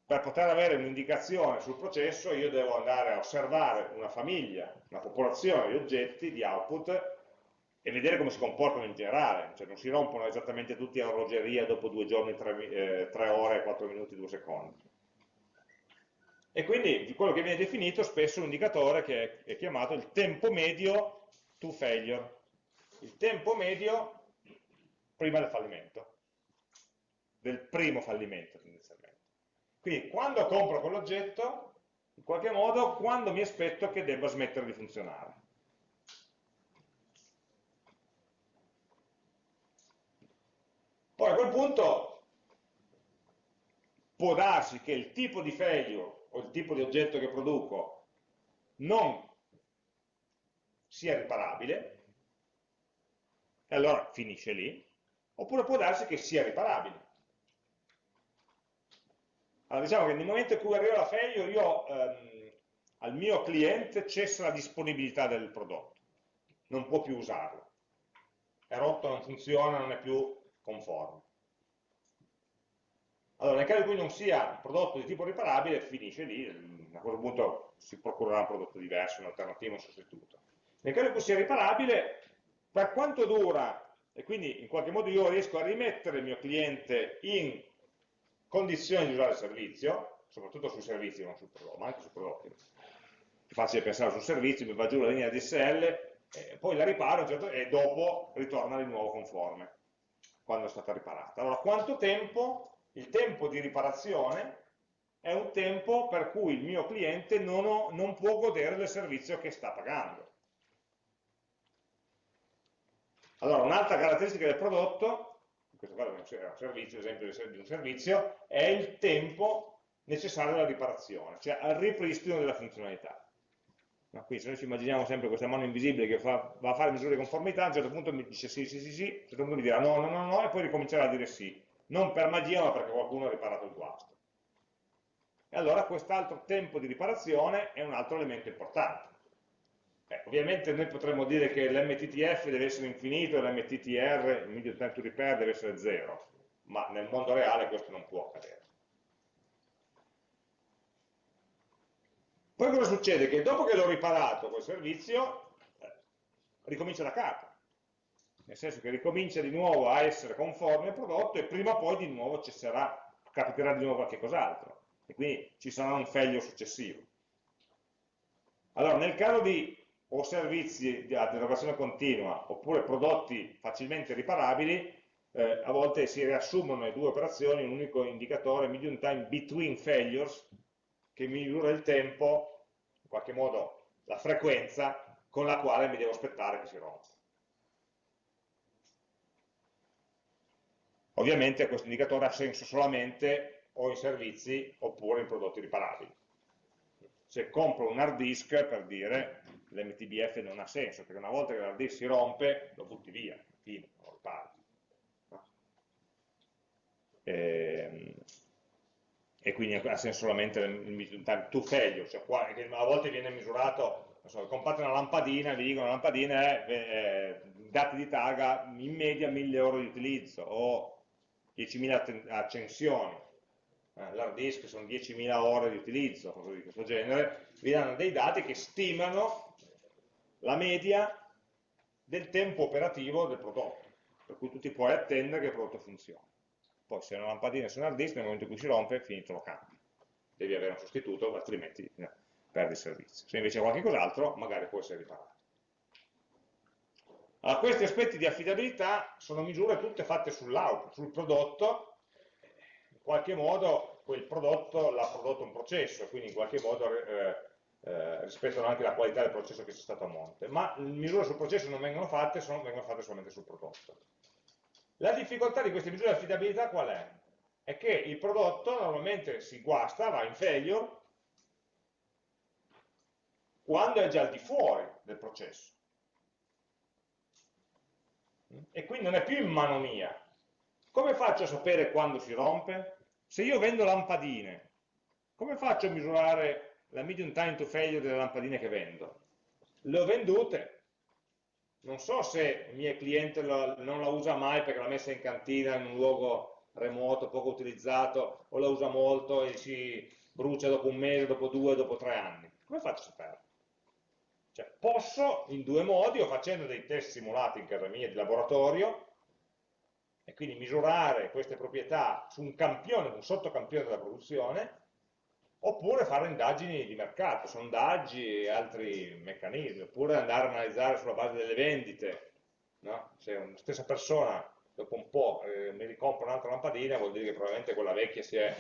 per poter avere un'indicazione sul processo io devo andare a osservare una famiglia, una popolazione di oggetti, di output, e vedere come si comportano in generale, cioè non si rompono esattamente tutti a orologeria dopo due giorni, tre, eh, tre ore, quattro minuti, due secondi. E quindi di quello che viene definito spesso un indicatore che è chiamato il tempo medio to failure, il tempo medio prima del fallimento, del primo fallimento. Quindi quando compro quell'oggetto, in qualche modo, quando mi aspetto che debba smettere di funzionare. Poi a quel punto può darsi che il tipo di failure o il tipo di oggetto che produco non sia riparabile, e allora finisce lì, oppure può darsi che sia riparabile. Allora diciamo che nel momento in cui arriva la failure io ehm, al mio cliente cessa la disponibilità del prodotto, non può più usarlo. È rotto, non funziona, non è più conforme. Allora nel caso in cui non sia un prodotto di tipo riparabile finisce lì, a quel punto si procurerà un prodotto diverso, un'alternativa, un sostituto. Nel caso in cui sia riparabile, per quanto dura, e quindi in qualche modo io riesco a rimettere il mio cliente in condizioni di usare il servizio, soprattutto sui servizi, non sul prodotto, ma anche sui prodotti. È facile pensare sul servizio, mi va giù la linea DSL, poi la riparo certo, e dopo ritorna di nuovo conforme, quando è stata riparata. Allora, quanto tempo? Il tempo di riparazione è un tempo per cui il mio cliente non, ho, non può godere del servizio che sta pagando. Allora, un'altra caratteristica del prodotto, questo caso è un servizio, esempio di un servizio, è il tempo necessario alla riparazione, cioè al ripristino della funzionalità. No, quindi se noi ci immaginiamo sempre questa mano invisibile che fa, va a fare misure di conformità, a un certo punto mi dice sì, sì, sì, sì, a un certo punto mi dirà no, no, no, no, e poi ricomincerà a dire sì, non per magia ma perché qualcuno ha riparato il guasto. E allora quest'altro tempo di riparazione è un altro elemento importante. Eh, ovviamente noi potremmo dire che l'MTTF deve essere infinito e l'MTTR, il medium time to repair, deve essere zero, ma nel mondo reale questo non può accadere. Poi cosa succede? Che dopo che l'ho riparato quel servizio, ricomincia da capo. Nel senso che ricomincia di nuovo a essere conforme al prodotto e prima o poi di nuovo cesserà, capiterà di nuovo qualche cos'altro. E quindi ci sarà un failure successivo. Allora, nel caso di o servizi di erogazione continua oppure prodotti facilmente riparabili, eh, a volte si riassumono le due operazioni in un unico indicatore, medium time between failures, che misura il tempo, in qualche modo la frequenza con la quale mi devo aspettare che si rompa. Ovviamente questo indicatore ha senso solamente o in servizi oppure in prodotti riparabili. Se compro un hard disk, per dire, l'MTBF non ha senso, perché una volta che l'hard disk si rompe, lo butti via, fine, lo ripari. E, e quindi ha senso solamente il time to failure, cioè qua, a volte viene misurato, so, comprate una lampadina, vi dicono una lampadina è eh, dati di targa in media 1000 euro di utilizzo o 10.000 accensioni, l'hard disk sono 10.000 ore di utilizzo, cose di questo genere, vi danno dei dati che stimano la media del tempo operativo del prodotto, per cui tu ti puoi attendere che il prodotto funzioni. Poi se una lampadina su un hard disk, nel momento in cui si rompe, finito lo cambi. Devi avere un sostituto, altrimenti no, perdi il servizio. Se invece è qualche cos'altro, magari può essere riparato. Allora, questi aspetti di affidabilità sono misure tutte fatte sull'output, sul prodotto, in qualche modo quel prodotto l'ha prodotto un processo, quindi in qualche modo eh, eh, rispettano anche la qualità del processo che c'è stato a monte, ma misure sul processo non vengono fatte, sono, vengono fatte solamente sul prodotto. La difficoltà di queste misure di affidabilità qual è? È che il prodotto normalmente si guasta, va in failure, quando è già al di fuori del processo. E quindi non è più in mano mia. Come faccio a sapere quando si rompe? Se io vendo lampadine, come faccio a misurare la medium time to failure delle lampadine che vendo? Le ho vendute, non so se il mio cliente lo, non la usa mai perché l'ha messa in cantina in un luogo remoto, poco utilizzato, o la usa molto e si brucia dopo un mese, dopo due, dopo tre anni. Come faccio a saperlo? Cioè, posso in due modi, o facendo dei test simulati in casa mia di laboratorio, e quindi misurare queste proprietà su un campione, un sottocampione della produzione, oppure fare indagini di mercato, sondaggi e altri meccanismi, oppure andare a analizzare sulla base delle vendite, no? se una stessa persona dopo un po' eh, mi ricompra un'altra lampadina vuol dire che probabilmente quella vecchia si è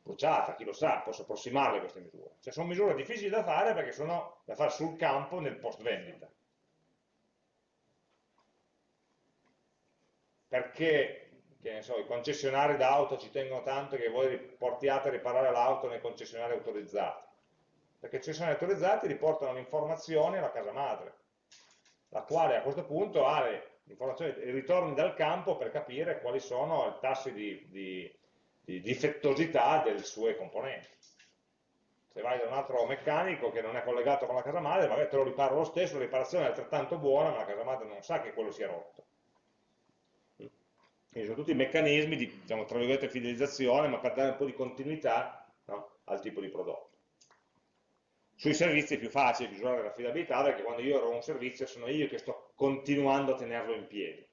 bruciata, chi lo sa, posso approssimarle queste misure. Cioè sono misure difficili da fare perché sono da fare sul campo nel post vendita. Perché so, i concessionari d'auto ci tengono tanto che voi portiate a riparare l'auto nei concessionari autorizzati. Perché i concessionari autorizzati riportano l'informazione alla casa madre, la quale a questo punto ha le informazioni, i ritorni dal campo per capire quali sono i tassi di, di, di difettosità delle sue componenti. Se vai da un altro meccanico che non è collegato con la casa madre, magari te lo riparo lo stesso, la riparazione è altrettanto buona, ma la casa madre non sa che quello sia rotto quindi sono tutti meccanismi di, diciamo, tra virgolette, fidelizzazione, ma per dare un po' di continuità no, al tipo di prodotto. Sui servizi è più facile misurare l'affidabilità perché quando io ero un servizio sono io che sto continuando a tenerlo in piedi.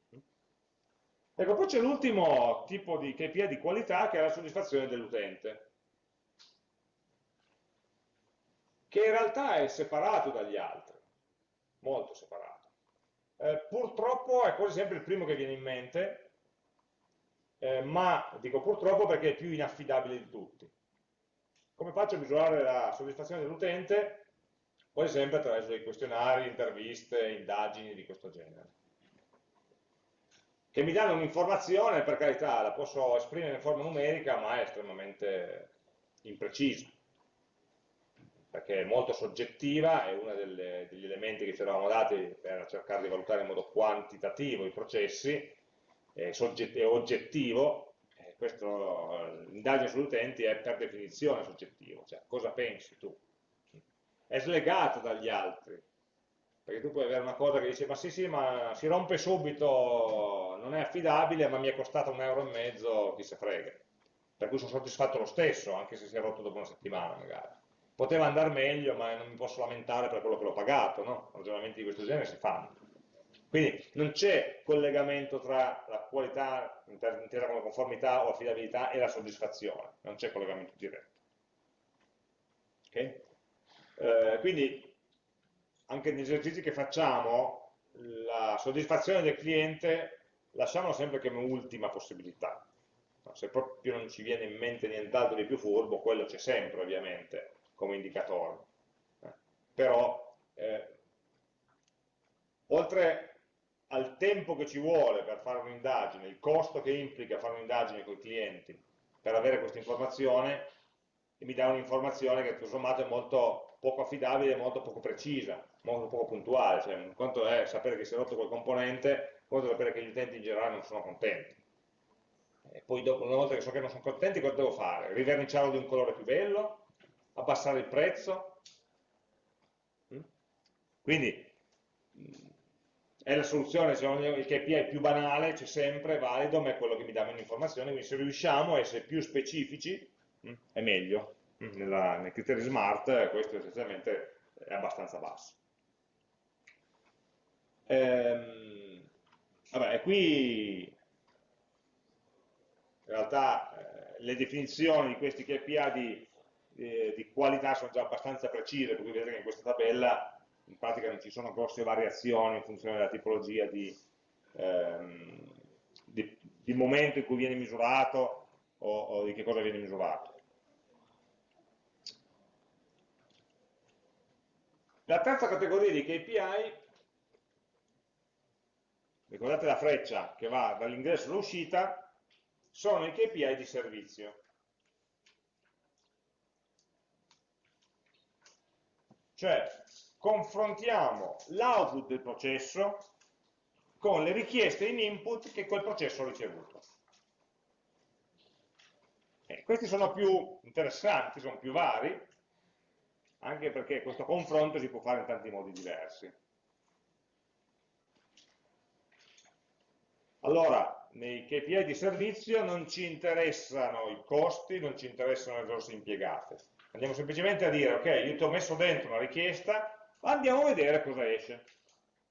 Ecco, poi c'è l'ultimo tipo di KPI di qualità che è la soddisfazione dell'utente, che in realtà è separato dagli altri, molto separato. Eh, purtroppo è quasi sempre il primo che viene in mente, eh, ma dico purtroppo perché è più inaffidabile di tutti. come faccio a misurare la soddisfazione dell'utente? Quasi sempre attraverso dei questionari, interviste, indagini di questo genere. Che mi danno un'informazione, per carità, la posso esprimere in forma numerica, ma è estremamente imprecisa perché è molto soggettiva, è uno degli elementi che ci eravamo dati per cercare di valutare in modo quantitativo i processi, è oggettivo, l'indagine sugli utenti è per definizione soggettivo, cioè cosa pensi tu? È slegato dagli altri, perché tu puoi avere una cosa che dice ma sì sì ma si rompe subito, non è affidabile ma mi è costato un euro e mezzo, chi se frega, per cui sono soddisfatto lo stesso, anche se si è rotto dopo una settimana magari poteva andare meglio, ma non mi posso lamentare per quello che l'ho pagato, no? Ragionamenti di questo genere si fanno. Quindi non c'è collegamento tra la qualità intesa come conformità o affidabilità e la soddisfazione, non c'è collegamento diretto. Okay? Eh, quindi anche negli esercizi che facciamo, la soddisfazione del cliente lasciamola sempre come ultima possibilità. Se proprio non ci viene in mente nient'altro di più furbo, quello c'è sempre ovviamente, come indicatore. Eh, però, eh, oltre al tempo che ci vuole per fare un'indagine, il costo che implica fare un'indagine con i clienti per avere questa informazione, mi dà un'informazione che tutto sommato è molto poco affidabile, molto poco precisa, molto poco puntuale, cioè conto è sapere che si è rotto quel componente, conto è sapere che gli utenti in generale non sono contenti. E poi dopo, una volta che so che non sono contenti, cosa devo fare? Riverniciarlo di un colore più bello? abbassare il prezzo. Mm? Quindi è la soluzione, il KPI più banale, c'è sempre, valido, ma è quello che mi dà meno informazioni, quindi se riusciamo a essere più specifici mm, è meglio. Nella, nei criteri smart questo essenzialmente è abbastanza basso. Ehm, vabbè, qui in realtà eh, le definizioni di questi KPI di eh, di qualità sono già abbastanza precise, per cui vedete che in questa tabella in pratica non ci sono grosse variazioni in funzione della tipologia di, ehm, di, di momento in cui viene misurato o, o di che cosa viene misurato. La terza categoria di KPI, ricordate la freccia che va dall'ingresso all'uscita, sono i KPI di servizio. Cioè, confrontiamo l'output del processo con le richieste in input che quel processo ha ricevuto. E questi sono più interessanti, sono più vari, anche perché questo confronto si può fare in tanti modi diversi. Allora, nei KPI di servizio non ci interessano i costi, non ci interessano le risorse impiegate, Andiamo semplicemente a dire, ok, io ti ho messo dentro una richiesta, andiamo a vedere cosa esce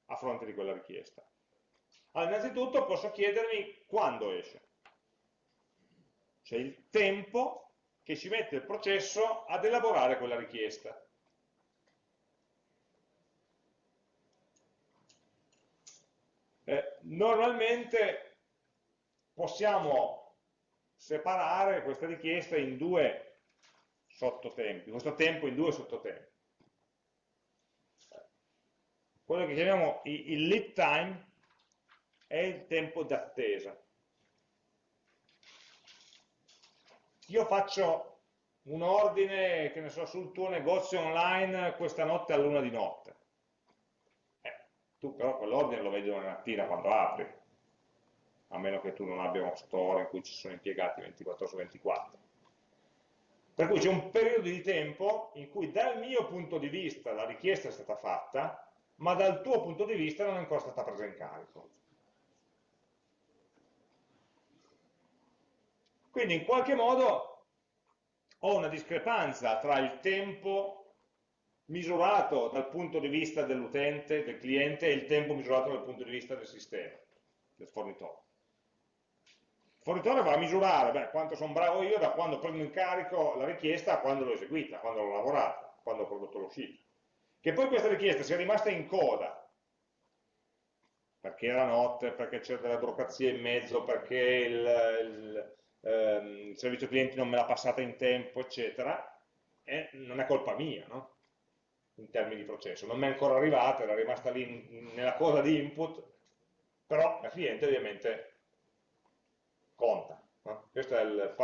a fronte di quella richiesta. Allora, innanzitutto posso chiedermi quando esce. Cioè il tempo che ci mette il processo ad elaborare quella richiesta. Eh, normalmente possiamo separare questa richiesta in due sottotempi, questo tempo in due sottotempi. Quello che chiamiamo il lead time è il tempo d'attesa. Io faccio un ordine, che ne so, sul tuo negozio online questa notte a luna di notte. Eh, tu però quell'ordine lo vedi domani mattina quando apri, a meno che tu non abbia uno store in cui ci sono impiegati 24 su 24. Per cui c'è un periodo di tempo in cui dal mio punto di vista la richiesta è stata fatta, ma dal tuo punto di vista non è ancora stata presa in carico. Quindi in qualche modo ho una discrepanza tra il tempo misurato dal punto di vista dell'utente, del cliente, e il tempo misurato dal punto di vista del sistema, del fornitore fornitore va a misurare beh, quanto sono bravo io da quando prendo in carico la richiesta a quando l'ho eseguita, quando l'ho lavorata, quando ho prodotto l'uscita. Che poi questa richiesta sia rimasta in coda, perché era notte, perché c'era della burocrazia in mezzo, perché il, il, ehm, il, servizio clienti non me l'ha passata in tempo, eccetera, è, non è colpa mia, no? in termini di processo, non mi è ancora arrivata, era rimasta lì nella cosa di input, però la cliente ovviamente conta. No? Questo è il,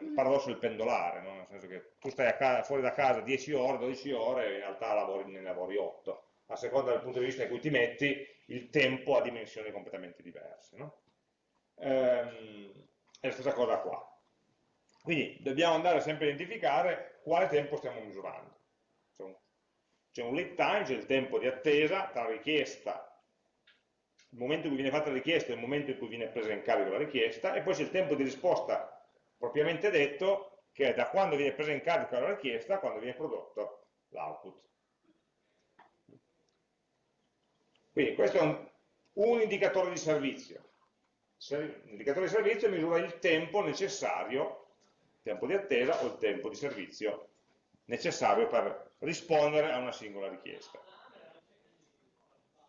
il, paradosso del pendolare, no? nel senso che tu stai casa, fuori da casa 10 ore, 12 ore, e in realtà lavori, ne lavori 8. A seconda del punto di vista in cui ti metti, il tempo ha dimensioni completamente diverse. No? Ehm, è la stessa cosa qua. Quindi dobbiamo andare sempre a identificare quale tempo stiamo misurando. C'è un lead time, c'è il tempo di attesa tra richiesta, il momento in cui viene fatta la richiesta e il momento in cui viene presa in carico la richiesta, e poi c'è il tempo di risposta propriamente detto, che è da quando viene presa in carico la richiesta a quando viene prodotto l'output. Quindi questo è un, un indicatore di servizio. L'indicatore di servizio misura il tempo necessario, il tempo di attesa o il tempo di servizio necessario per rispondere a una singola richiesta.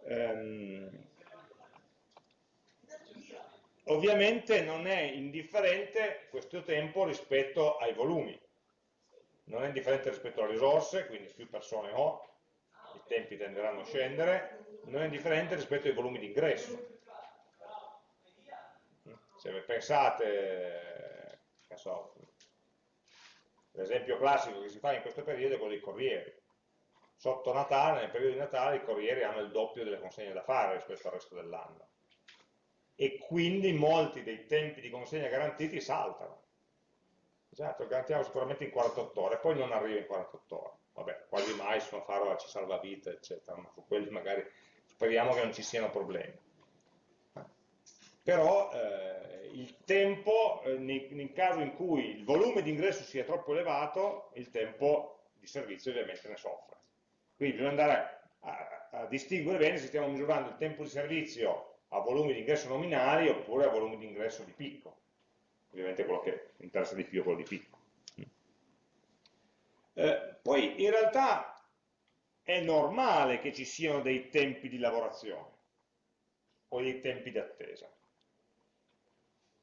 Um, ovviamente non è indifferente questo tempo rispetto ai volumi, non è indifferente rispetto alle risorse, quindi più persone ho, i tempi tenderanno a scendere, non è indifferente rispetto ai volumi di ingresso. Se pensate, so, L'esempio classico che si fa in questo periodo è quello dei corrieri. Sotto Natale, nel periodo di Natale, i corrieri hanno il doppio delle consegne da fare rispetto al resto dell'anno. E quindi molti dei tempi di consegna garantiti saltano. Esatto, garantiamo sicuramente in 48 ore, poi non arriva in 48 ore. Vabbè, quasi mai sono farlo ci salva vita, eccetera, ma su quelli magari speriamo che non ci siano problemi. Però eh, il tempo, eh, nel caso in cui il volume di ingresso sia troppo elevato, il tempo di servizio ovviamente ne soffre. Quindi bisogna andare a, a distinguere bene se stiamo misurando il tempo di servizio a volumi di ingresso nominali oppure a volumi di ingresso di picco. Ovviamente quello che interessa di più è quello di picco. Eh, poi in realtà è normale che ci siano dei tempi di lavorazione o dei tempi di attesa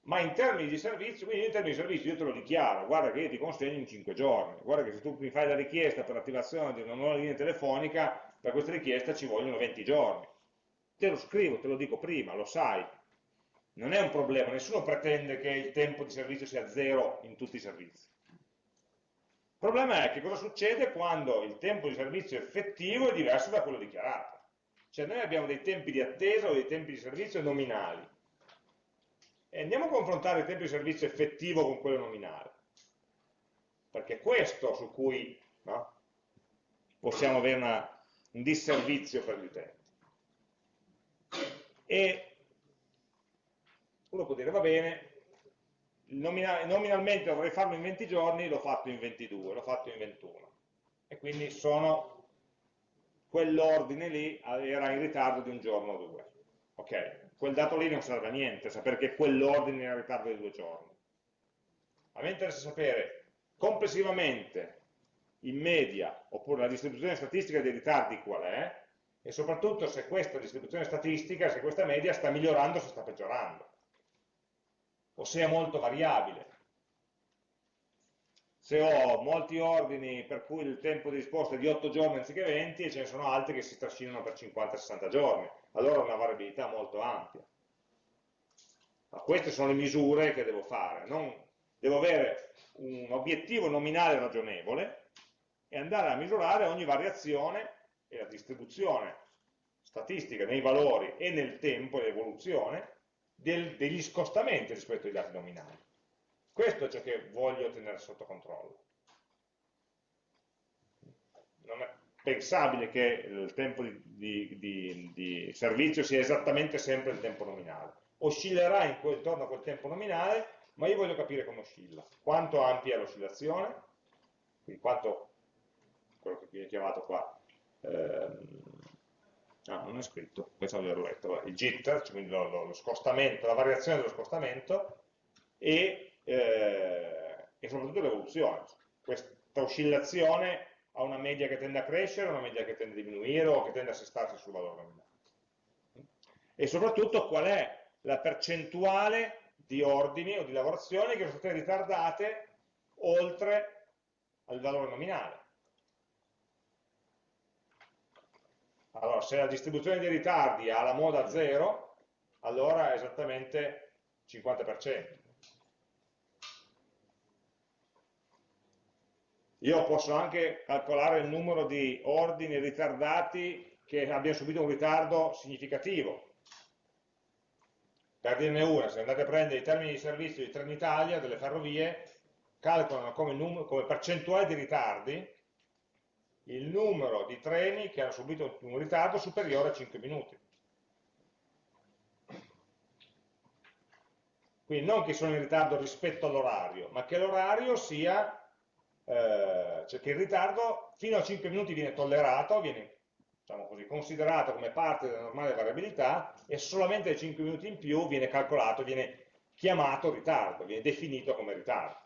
ma in termini di servizio, quindi in termini di servizio io te lo dichiaro, guarda che io ti consegno in 5 giorni, guarda che se tu mi fai la richiesta per l'attivazione di una nuova linea telefonica, per questa richiesta ci vogliono 20 giorni. Te lo scrivo, te lo dico prima, lo sai. Non è un problema, nessuno pretende che il tempo di servizio sia zero in tutti i servizi. Il problema è che cosa succede quando il tempo di servizio effettivo è diverso da quello dichiarato. Cioè noi abbiamo dei tempi di attesa o dei tempi di servizio nominali e andiamo a confrontare il tempo di servizio effettivo con quello nominale, perché è questo su cui no, possiamo avere una, un disservizio per gli utenti. E uno può dire, va bene, nominal nominalmente dovrei farlo in 20 giorni, l'ho fatto in 22, l'ho fatto in 21. E quindi sono, quell'ordine lì era in ritardo di un giorno o due. Ok? quel dato lì non serve a niente, sapere che quell'ordine è in ritardo di due giorni. A me interessa sapere complessivamente, in media, oppure la distribuzione statistica dei ritardi qual è, e soprattutto se questa distribuzione statistica, se questa media sta migliorando o se sta peggiorando, o se è molto variabile. Se ho molti ordini per cui il tempo di risposta è di 8 giorni anziché 20 e ce ne sono altri che si trascinano per 50-60 giorni, allora ho una variabilità molto ampia. Ma queste sono le misure che devo fare, non, devo avere un obiettivo nominale ragionevole e andare a misurare ogni variazione e la distribuzione statistica nei valori e nel tempo e l'evoluzione degli scostamenti rispetto ai dati nominali. Questo è ciò che voglio tenere sotto controllo. Non è, pensabile che il tempo di, di, di, di, servizio sia esattamente sempre il tempo nominale. Oscillerà intorno a quel tempo nominale, ma io voglio capire come oscilla. Quanto ampia è l'oscillazione, quindi quanto, quello che viene chiamato qua, ah, non è scritto, pensavo di averlo letto, il jitter, cioè quindi lo, lo, lo, scostamento, la variazione dello scostamento e, eh, e soprattutto l'evoluzione. Questa oscillazione ha una media che tende a crescere, una media che tende a diminuire o che tende a assestarsi sul valore nominale. E soprattutto qual è la percentuale di ordini o di lavorazioni che sono state ritardate oltre al valore nominale. Allora, se la distribuzione dei ritardi ha la moda 0, allora è esattamente 50%. Io posso anche calcolare il numero di ordini ritardati che abbiano subito un ritardo significativo. Per dirne una, se andate a prendere i termini di servizio di Trenitalia, delle ferrovie, calcolano come, come percentuale di ritardi il numero di treni che hanno subito un ritardo superiore a 5 minuti. Quindi non che sono in ritardo rispetto all'orario, ma che l'orario sia, eh, cioè che il ritardo fino a 5 minuti viene tollerato, viene diciamo così, considerato come parte della normale variabilità e solamente 5 minuti in più viene calcolato, viene chiamato ritardo, viene definito come ritardo.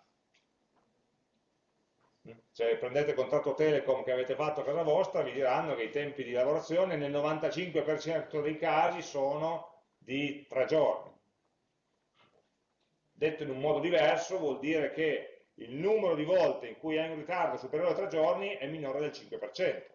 Se prendete il contratto Telecom che avete fatto a casa vostra, vi diranno che i tempi di lavorazione nel 95% dei casi sono di tre giorni. Detto in un modo diverso, vuol dire che il numero di volte in cui hai un ritardo superiore a tre giorni è minore del 5%.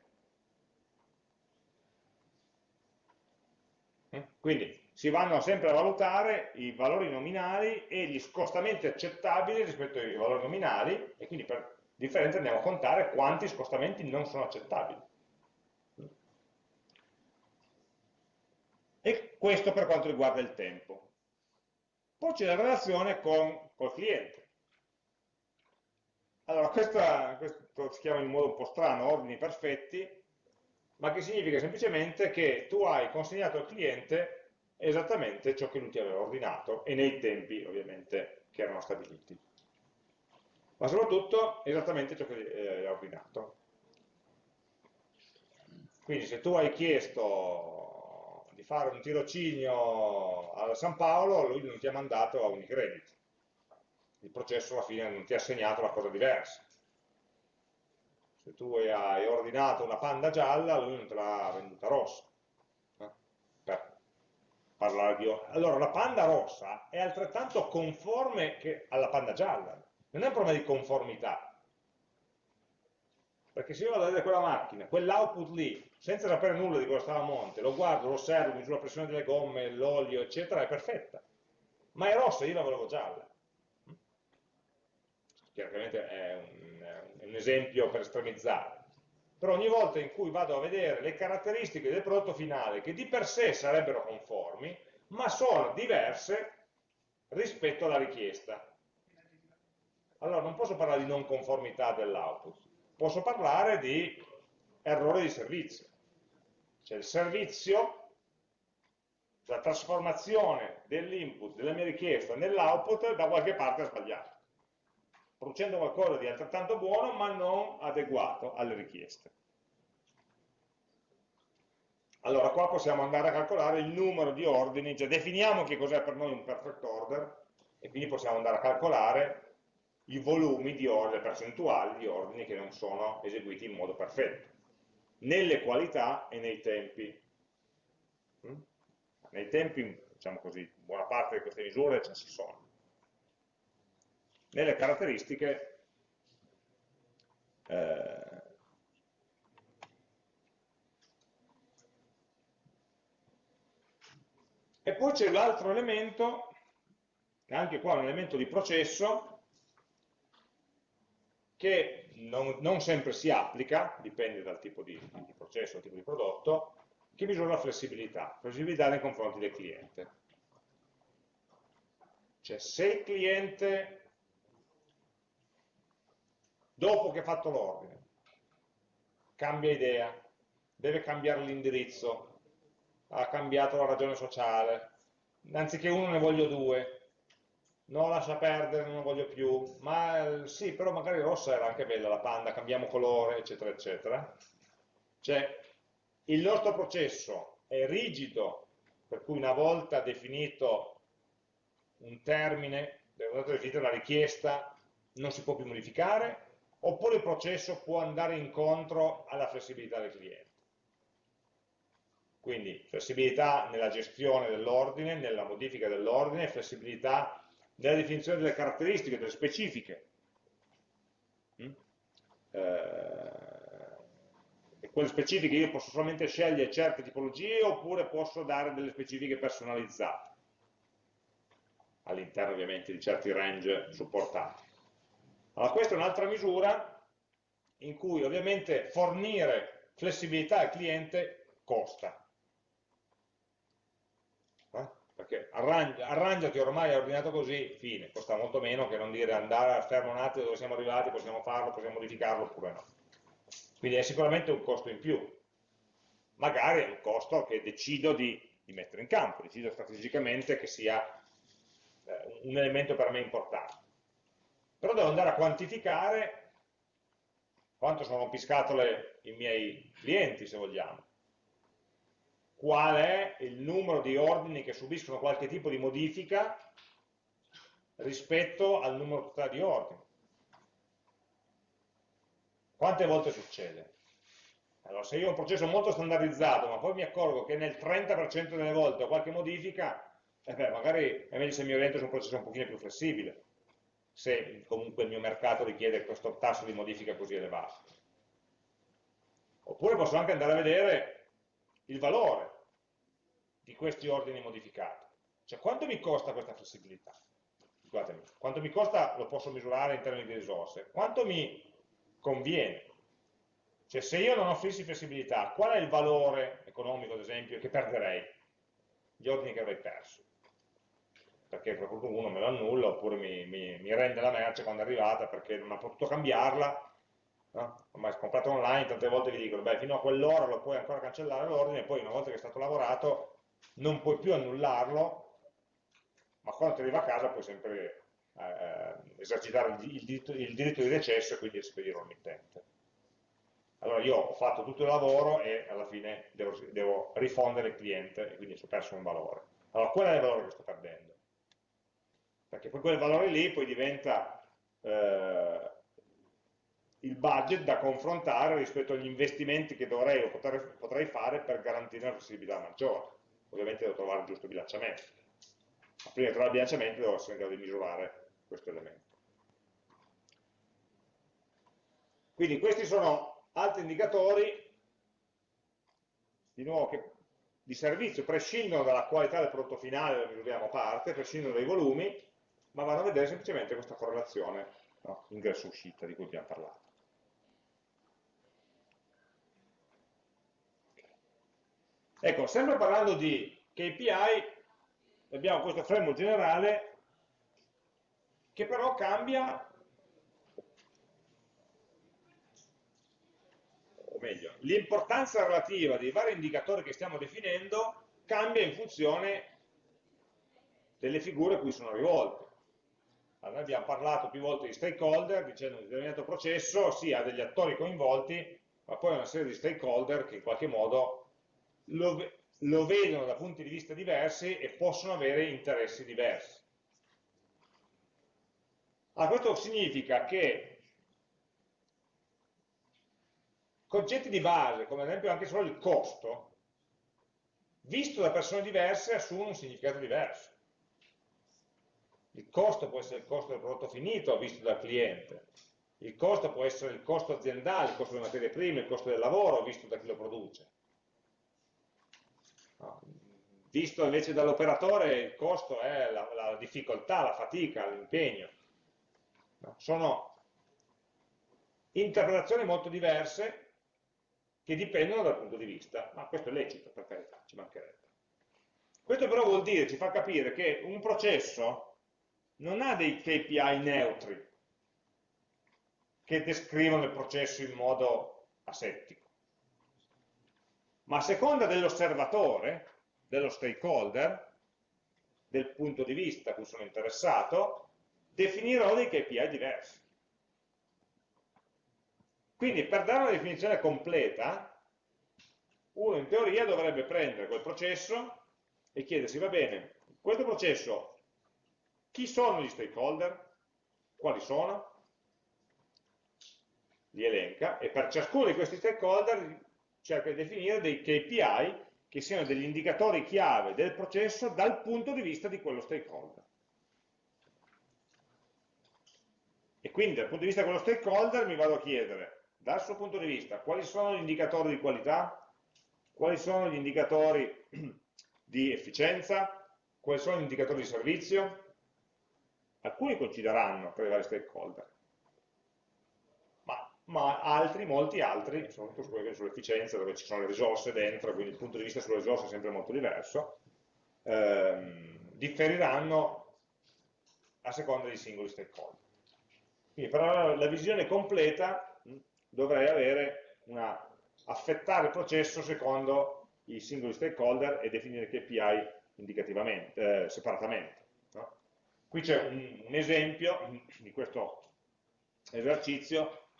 Quindi si vanno sempre a valutare i valori nominali e gli scostamenti accettabili rispetto ai valori nominali e quindi per differenza andiamo a contare quanti scostamenti non sono accettabili. E questo per quanto riguarda il tempo. Poi c'è la relazione con il cliente. Allora, questa, questo si chiama in modo un po' strano ordini perfetti, ma che significa semplicemente che tu hai consegnato al cliente esattamente ciò che lui ti aveva ordinato e nei tempi ovviamente che erano stabiliti ma soprattutto esattamente ciò che eh, hai ordinato. Quindi se tu hai chiesto di fare un tirocinio a San Paolo, lui non ti ha mandato a Unicredit. Il processo alla fine non ti ha assegnato una cosa diversa. Se tu hai ordinato una panda gialla, lui non te l'ha venduta rossa. Eh? Per parlare di... Allora, la panda rossa è altrettanto conforme alla panda gialla non è un problema di conformità, perché se io vado a vedere quella macchina, quell'output lì, senza sapere nulla di cosa stava a monte, lo guardo, lo osservo, misuro la pressione delle gomme, l'olio, eccetera, è perfetta. Ma è rossa, io la volevo gialla. Chiaramente è un, è un esempio per estremizzare. Però ogni volta in cui vado a vedere le caratteristiche del prodotto finale, che di per sé sarebbero conformi, ma sono diverse rispetto alla richiesta allora non posso parlare di non conformità dell'output, posso parlare di errore di servizio. Cioè il servizio, la trasformazione dell'input, della mia richiesta nell'output da qualche parte ha sbagliato, producendo qualcosa di altrettanto buono ma non adeguato alle richieste. Allora qua possiamo andare a calcolare il numero di ordini, cioè definiamo che cos'è per noi un perfect order e quindi possiamo andare a calcolare i volumi di ordini, le percentuali di ordini che non sono eseguiti in modo perfetto, nelle qualità e nei tempi. Mm? Nei tempi, diciamo così, buona parte di queste misure già ci sono. Nelle caratteristiche eh, E poi c'è l'altro elemento, anche qua un elemento di processo, che non, non, sempre si applica, dipende dal tipo di, di processo, dal tipo di prodotto, che misura la flessibilità, flessibilità nei confronti del cliente. Cioè se il cliente, dopo che ha fatto l'ordine, cambia idea, deve cambiare l'indirizzo, ha cambiato la ragione sociale, anziché uno ne voglio due, no lascia perdere, non lo voglio più, ma sì, però magari rossa era anche bella la panda, cambiamo colore, eccetera, eccetera. Cioè, il nostro processo è rigido, per cui una volta definito un termine, una volta definita una richiesta, non si può più modificare, oppure il processo può andare incontro alla flessibilità del cliente. Quindi flessibilità nella gestione dell'ordine, nella modifica dell'ordine, flessibilità nella definizione delle caratteristiche, delle specifiche. Mm? eh, e quelle specifiche io posso solamente scegliere certe tipologie oppure posso dare delle specifiche personalizzate all'interno ovviamente di certi range supportati. Allora questa è un'altra misura in cui ovviamente fornire flessibilità al cliente costa. Eh? Perché arrangi, arrangiati ormai è ordinato così, fine, costa molto meno che non dire andare a fermo un attimo dove siamo arrivati, possiamo farlo, possiamo modificarlo oppure no. Quindi è sicuramente un costo in più. Magari è un costo che decido di, di mettere in campo, decido strategicamente che sia eh, un elemento per me importante. Però devo andare a quantificare quanto sono rompiscatole i miei clienti, se vogliamo, qual è il numero di ordini che subiscono qualche tipo di modifica rispetto al numero totale di ordini. Quante volte succede? Allora, se io ho un processo molto standardizzato, ma poi mi accorgo che nel 30% delle volte ho qualche modifica, eh beh, magari è meglio se mi oriento su un processo un pochino più flessibile se comunque il mio mercato richiede questo tasso di modifica così elevato. Oppure posso anche andare a vedere il valore di questi ordini modificati. Cioè quanto mi costa questa flessibilità? Scusatemi, quanto mi costa lo posso misurare in termini di risorse. Quanto mi conviene? Cioè se io non offrissi flessibilità, qual è il valore economico, ad esempio, che perderei? Gli ordini che avrei perso perché qualcuno me lo annulla oppure mi, mi, mi, rende la merce quando è arrivata perché non ha potuto cambiarla no? ormai comprato online tante volte vi dicono beh fino a quell'ora lo puoi ancora cancellare l'ordine poi una volta che è stato lavorato non puoi più annullarlo ma quando ti arriva a casa puoi sempre eh, esercitare il, il, diritto, il, diritto, di recesso e quindi espedirlo al mittente allora io ho fatto tutto il lavoro e alla fine devo, devo rifondere il cliente e quindi ho perso un valore allora qual è il valore che sto perdendo? perché poi quel valore lì poi diventa eh, il budget da confrontare rispetto agli investimenti che dovrei o potrei, fare per garantire una flessibilità maggiore. Ovviamente devo trovare il giusto bilanciamento. Ma prima di trovare il bilanciamento devo essere in grado di misurare questo elemento. Quindi questi sono altri indicatori, di nuovo, che di servizio prescindono dalla qualità del prodotto finale, lo misuriamo parte, prescindono dai volumi, ma vanno a vedere semplicemente questa correlazione no? ingresso-uscita di cui abbiamo parlato. Ecco, sempre parlando di KPI, abbiamo questo framework generale che però cambia, o meglio, l'importanza relativa dei vari indicatori che stiamo definendo cambia in funzione delle figure a cui sono rivolte. Allora, abbiamo parlato più volte di stakeholder, dicendo che un determinato processo sì, ha degli attori coinvolti, ma poi una serie di stakeholder che in qualche modo lo, lo vedono da punti di vista diversi e possono avere interessi diversi. Allora, questo significa che concetti di base, come ad esempio anche solo il costo, visto da persone diverse, assumono un significato diverso. Il costo può essere il costo del prodotto finito visto dal cliente, il costo può essere il costo aziendale, il costo delle materie prime, il costo del lavoro visto da chi lo produce. Visto invece dall'operatore il costo è la, la difficoltà, la fatica, l'impegno. No. Sono interpretazioni molto diverse che dipendono dal punto di vista, ma questo è lecito, per carità, ci mancherebbe. Questo però vuol dire, ci fa capire che un processo non ha dei KPI neutri che descrivono il processo in modo asettico, ma a seconda dell'osservatore, dello stakeholder, del punto di vista a cui sono interessato, definirò dei KPI diversi. Quindi per dare una definizione completa, uno in teoria dovrebbe prendere quel processo e chiedersi, va bene, questo processo chi sono gli stakeholder? Quali sono? Li elenca e per ciascuno di questi stakeholder cerca di definire dei KPI che siano degli indicatori chiave del processo dal punto di vista di quello stakeholder. E quindi dal punto di vista di quello stakeholder mi vado a chiedere dal suo punto di vista, quali sono gli indicatori di qualità, quali sono gli indicatori di efficienza, quali sono gli indicatori di servizio, alcuni coincideranno tra i vari stakeholder, ma, altri, molti altri, soprattutto sull'efficienza, dove ci sono le risorse dentro, quindi il punto di vista sulle risorse è sempre molto diverso, ehm, differiranno a seconda dei singoli stakeholder. Quindi per la visione completa dovrei avere una, affettare il processo secondo i singoli stakeholder e definire KPI indicativamente, eh, separatamente. No? Qui c'è un, un esempio di questo esercizio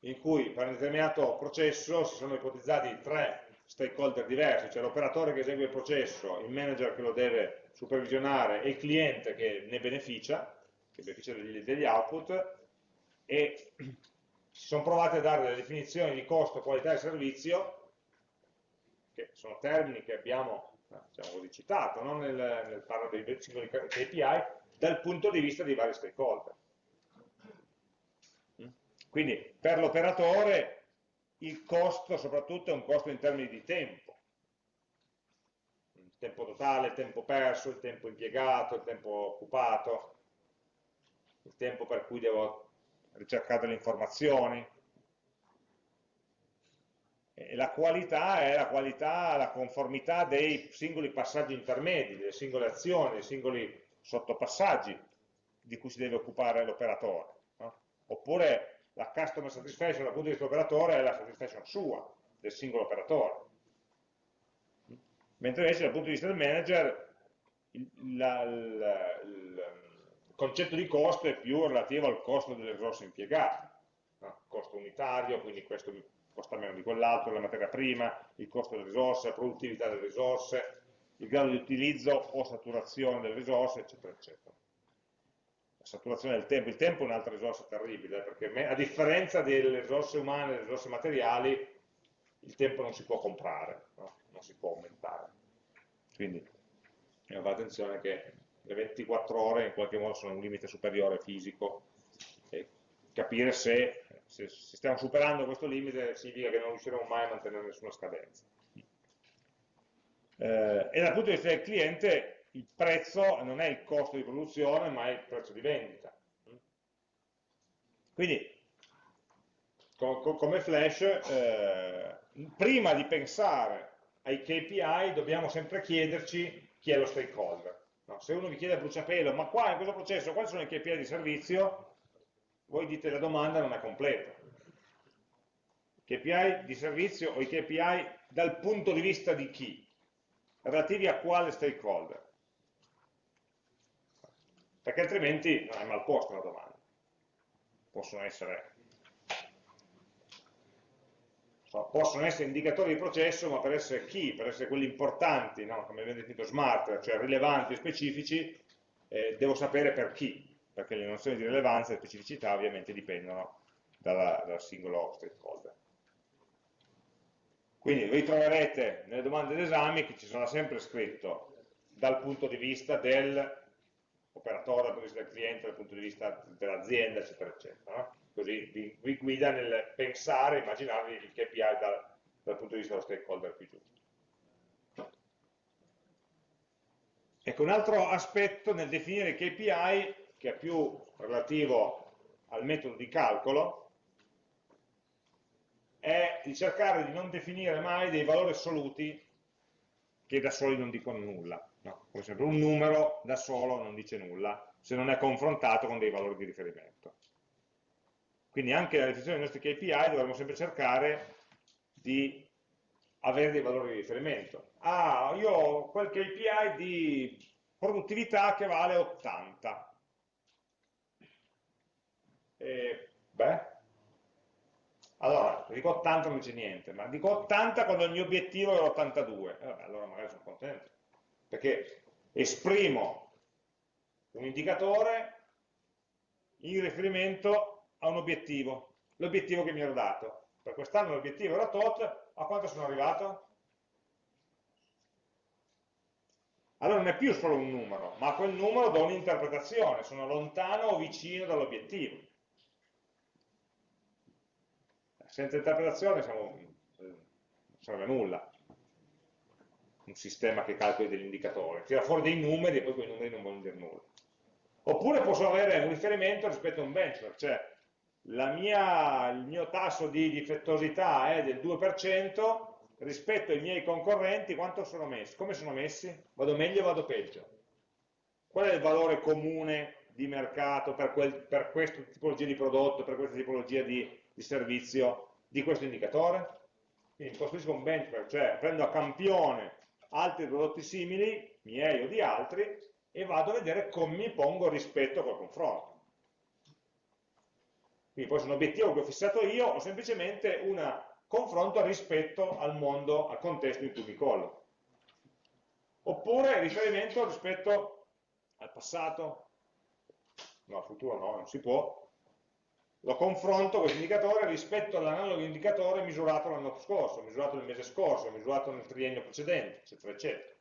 in cui per un determinato processo si sono ipotizzati tre stakeholder diversi, cioè l'operatore che esegue il processo, il manager che lo deve supervisionare e il cliente che ne beneficia, che beneficia degli, degli output, e si sono provate a dare delle definizioni di costo, qualità e servizio, che sono termini che abbiamo diciamo così, citato no? nel, nel parlare dei singoli KPI, dal punto di vista dei vari stakeholder. Quindi per l'operatore il costo soprattutto è un costo in termini di tempo, il tempo totale, il tempo perso, il tempo impiegato, il tempo occupato, il tempo per cui devo ricercare delle informazioni. E la qualità è la qualità, la conformità dei singoli passaggi intermedi, delle singole azioni, dei singoli sottopassaggi di cui si deve occupare l'operatore. No? Oppure la customer satisfaction dal punto di vista dell'operatore è la satisfaction sua, del singolo operatore. Mentre invece dal punto di vista del manager il, la, la, il, concetto di costo è più relativo al costo delle risorse impiegate, no? costo unitario, quindi questo costa meno di quell'altro, la materia prima, il costo delle risorse, la produttività delle risorse, il grado di utilizzo o saturazione delle risorse, eccetera, eccetera saturazione del tempo, il tempo è un'altra risorsa terribile, perché a differenza delle risorse umane delle risorse materiali, il tempo non si può comprare, no? non si può aumentare. Quindi fate attenzione che le 24 ore in qualche modo sono un limite superiore fisico e capire se, se, se stiamo superando questo limite significa che non riusciremo mai a mantenere nessuna scadenza. Eh, e dal punto di vista del cliente il prezzo non è il costo di produzione, ma è il prezzo di vendita. Quindi, come flash, eh, prima di pensare ai KPI dobbiamo sempre chiederci chi è lo stakeholder. No? Se uno vi chiede a bruciapelo, ma qua in questo processo quali sono i KPI di servizio, voi dite la domanda non è completa. KPI di servizio o i KPI dal punto di vista di chi? Relativi a quale stakeholder? Perché altrimenti non è mal posta la domanda. Possono essere, possono essere indicatori di processo, ma per essere chi? Per essere quelli importanti, no? come abbiamo definito smart, cioè rilevanti e specifici, eh, devo sapere per chi, perché le nozioni di rilevanza e specificità ovviamente dipendono dal singolo stakeholder. Quindi vi troverete nelle domande d'esame che ci sarà sempre scritto dal punto di vista del operatore dal punto di vista del cliente, dal punto di vista dell'azienda, eccetera, eccetera. No? Così vi, guida nel pensare, immaginarvi il KPI dal, dal punto di vista dello stakeholder più giusto. Ecco, un altro aspetto nel definire i KPI, che è più relativo al metodo di calcolo, è di cercare di non definire mai dei valori assoluti che da soli non dicono nulla. No, come sempre un numero da solo non dice nulla se non è confrontato con dei valori di riferimento. Quindi anche nella definizione dei nostri KPI dovremmo sempre cercare di avere dei valori di riferimento. Ah, io ho quel KPI di produttività che vale 80. E, beh, allora, dico 80 non c'è niente, ma dico 80 quando il mio obiettivo è 82. Eh, allora magari sono contento perché esprimo un indicatore in riferimento a un obiettivo, l'obiettivo che mi ero dato. Per quest'anno l'obiettivo era tot, a quanto sono arrivato? Allora non è più solo un numero, ma quel numero do un'interpretazione, sono lontano o vicino dall'obiettivo. senza interpretazione siamo, non serve a nulla un sistema che calcoli degli indicatori, tira fuori dei numeri e poi quei numeri non vogliono dire nulla. Oppure posso avere un riferimento rispetto a un benchmark, cioè mia, il mio tasso di difettosità è del 2%, rispetto ai miei concorrenti quanto sono messi? Come sono messi? Vado meglio o vado peggio? Qual è il valore comune di mercato per, quel, per questa tipologia di prodotto, per questa tipologia di, di servizio di questo indicatore? Quindi costruisco un benchmark, cioè prendo a campione altri prodotti simili, miei o di altri, e vado a vedere come mi pongo rispetto a quel confronto. Quindi può essere un obiettivo che ho fissato io o semplicemente un confronto rispetto al mondo, al contesto in cui mi collo. Oppure riferimento rispetto al passato, no, al futuro no, non si può, lo confronto questo indicatore rispetto all'analogo indicatore misurato l'anno scorso, misurato nel mese scorso, misurato nel triennio precedente, eccetera, eccetera.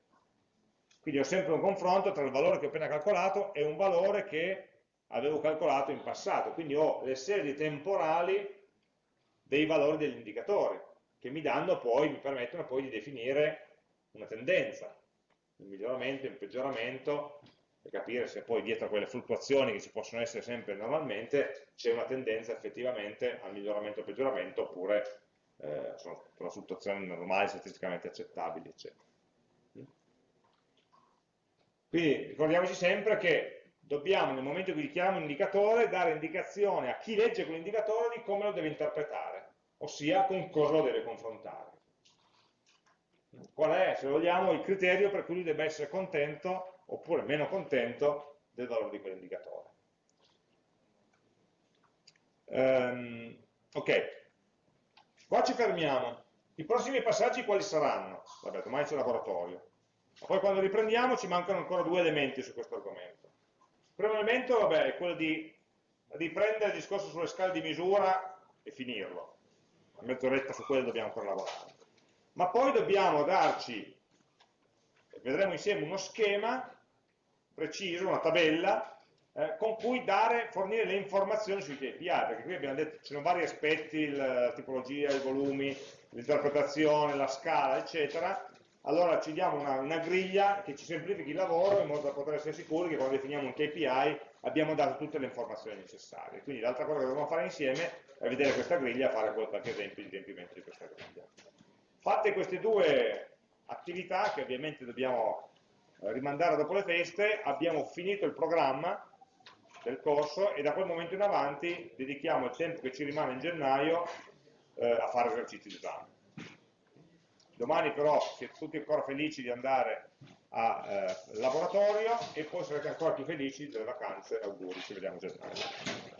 Quindi ho sempre un confronto tra il valore che ho appena calcolato e un valore che avevo calcolato in passato, quindi ho le serie temporali dei valori degli indicatori, che mi danno poi, mi permettono poi di definire una tendenza, il miglioramento, il peggioramento, per capire se poi dietro a quelle fluttuazioni che ci possono essere sempre normalmente c'è una tendenza effettivamente al miglioramento o peggioramento oppure eh, sono, sono fluttuazioni normali, statisticamente accettabili, eccetera. Quindi ricordiamoci sempre che dobbiamo, nel momento in cui dichiariamo un indicatore, dare indicazione a chi legge quell'indicatore di come lo deve interpretare, ossia con cosa lo deve confrontare. Qual è, se vogliamo, il criterio per cui lui debba essere contento oppure meno contento del valore di quell'indicatore. Um, ok, qua ci fermiamo. I prossimi passaggi quali saranno? Vabbè, domani c'è il laboratorio. Ma poi quando riprendiamo ci mancano ancora due elementi su questo argomento. Il primo elemento vabbè, è quello di riprendere il discorso sulle scale di misura e finirlo. A mezz'oretta su quello dobbiamo ancora lavorare. Ma poi dobbiamo darci, vedremo insieme uno schema preciso, una tabella, eh, con cui dare, fornire le informazioni sui KPI, perché qui abbiamo detto ci sono vari aspetti, la tipologia, i volumi, l'interpretazione, la scala, eccetera, allora ci diamo una, una, griglia che ci semplifichi il lavoro in modo da poter essere sicuri che quando definiamo un KPI abbiamo dato tutte le informazioni necessarie. Quindi l'altra cosa che dobbiamo fare insieme è vedere questa griglia e fare qualche esempio di riempimento di questa griglia. Fatte queste due attività, che ovviamente dobbiamo rimandare dopo le feste, abbiamo finito il programma del corso e da quel momento in avanti dedichiamo il tempo che ci rimane in gennaio eh, a fare esercizi d'esame. Domani però siete tutti ancora felici di andare al eh, laboratorio e poi sarete ancora più felici delle vacanze, auguri, ci vediamo a gennaio.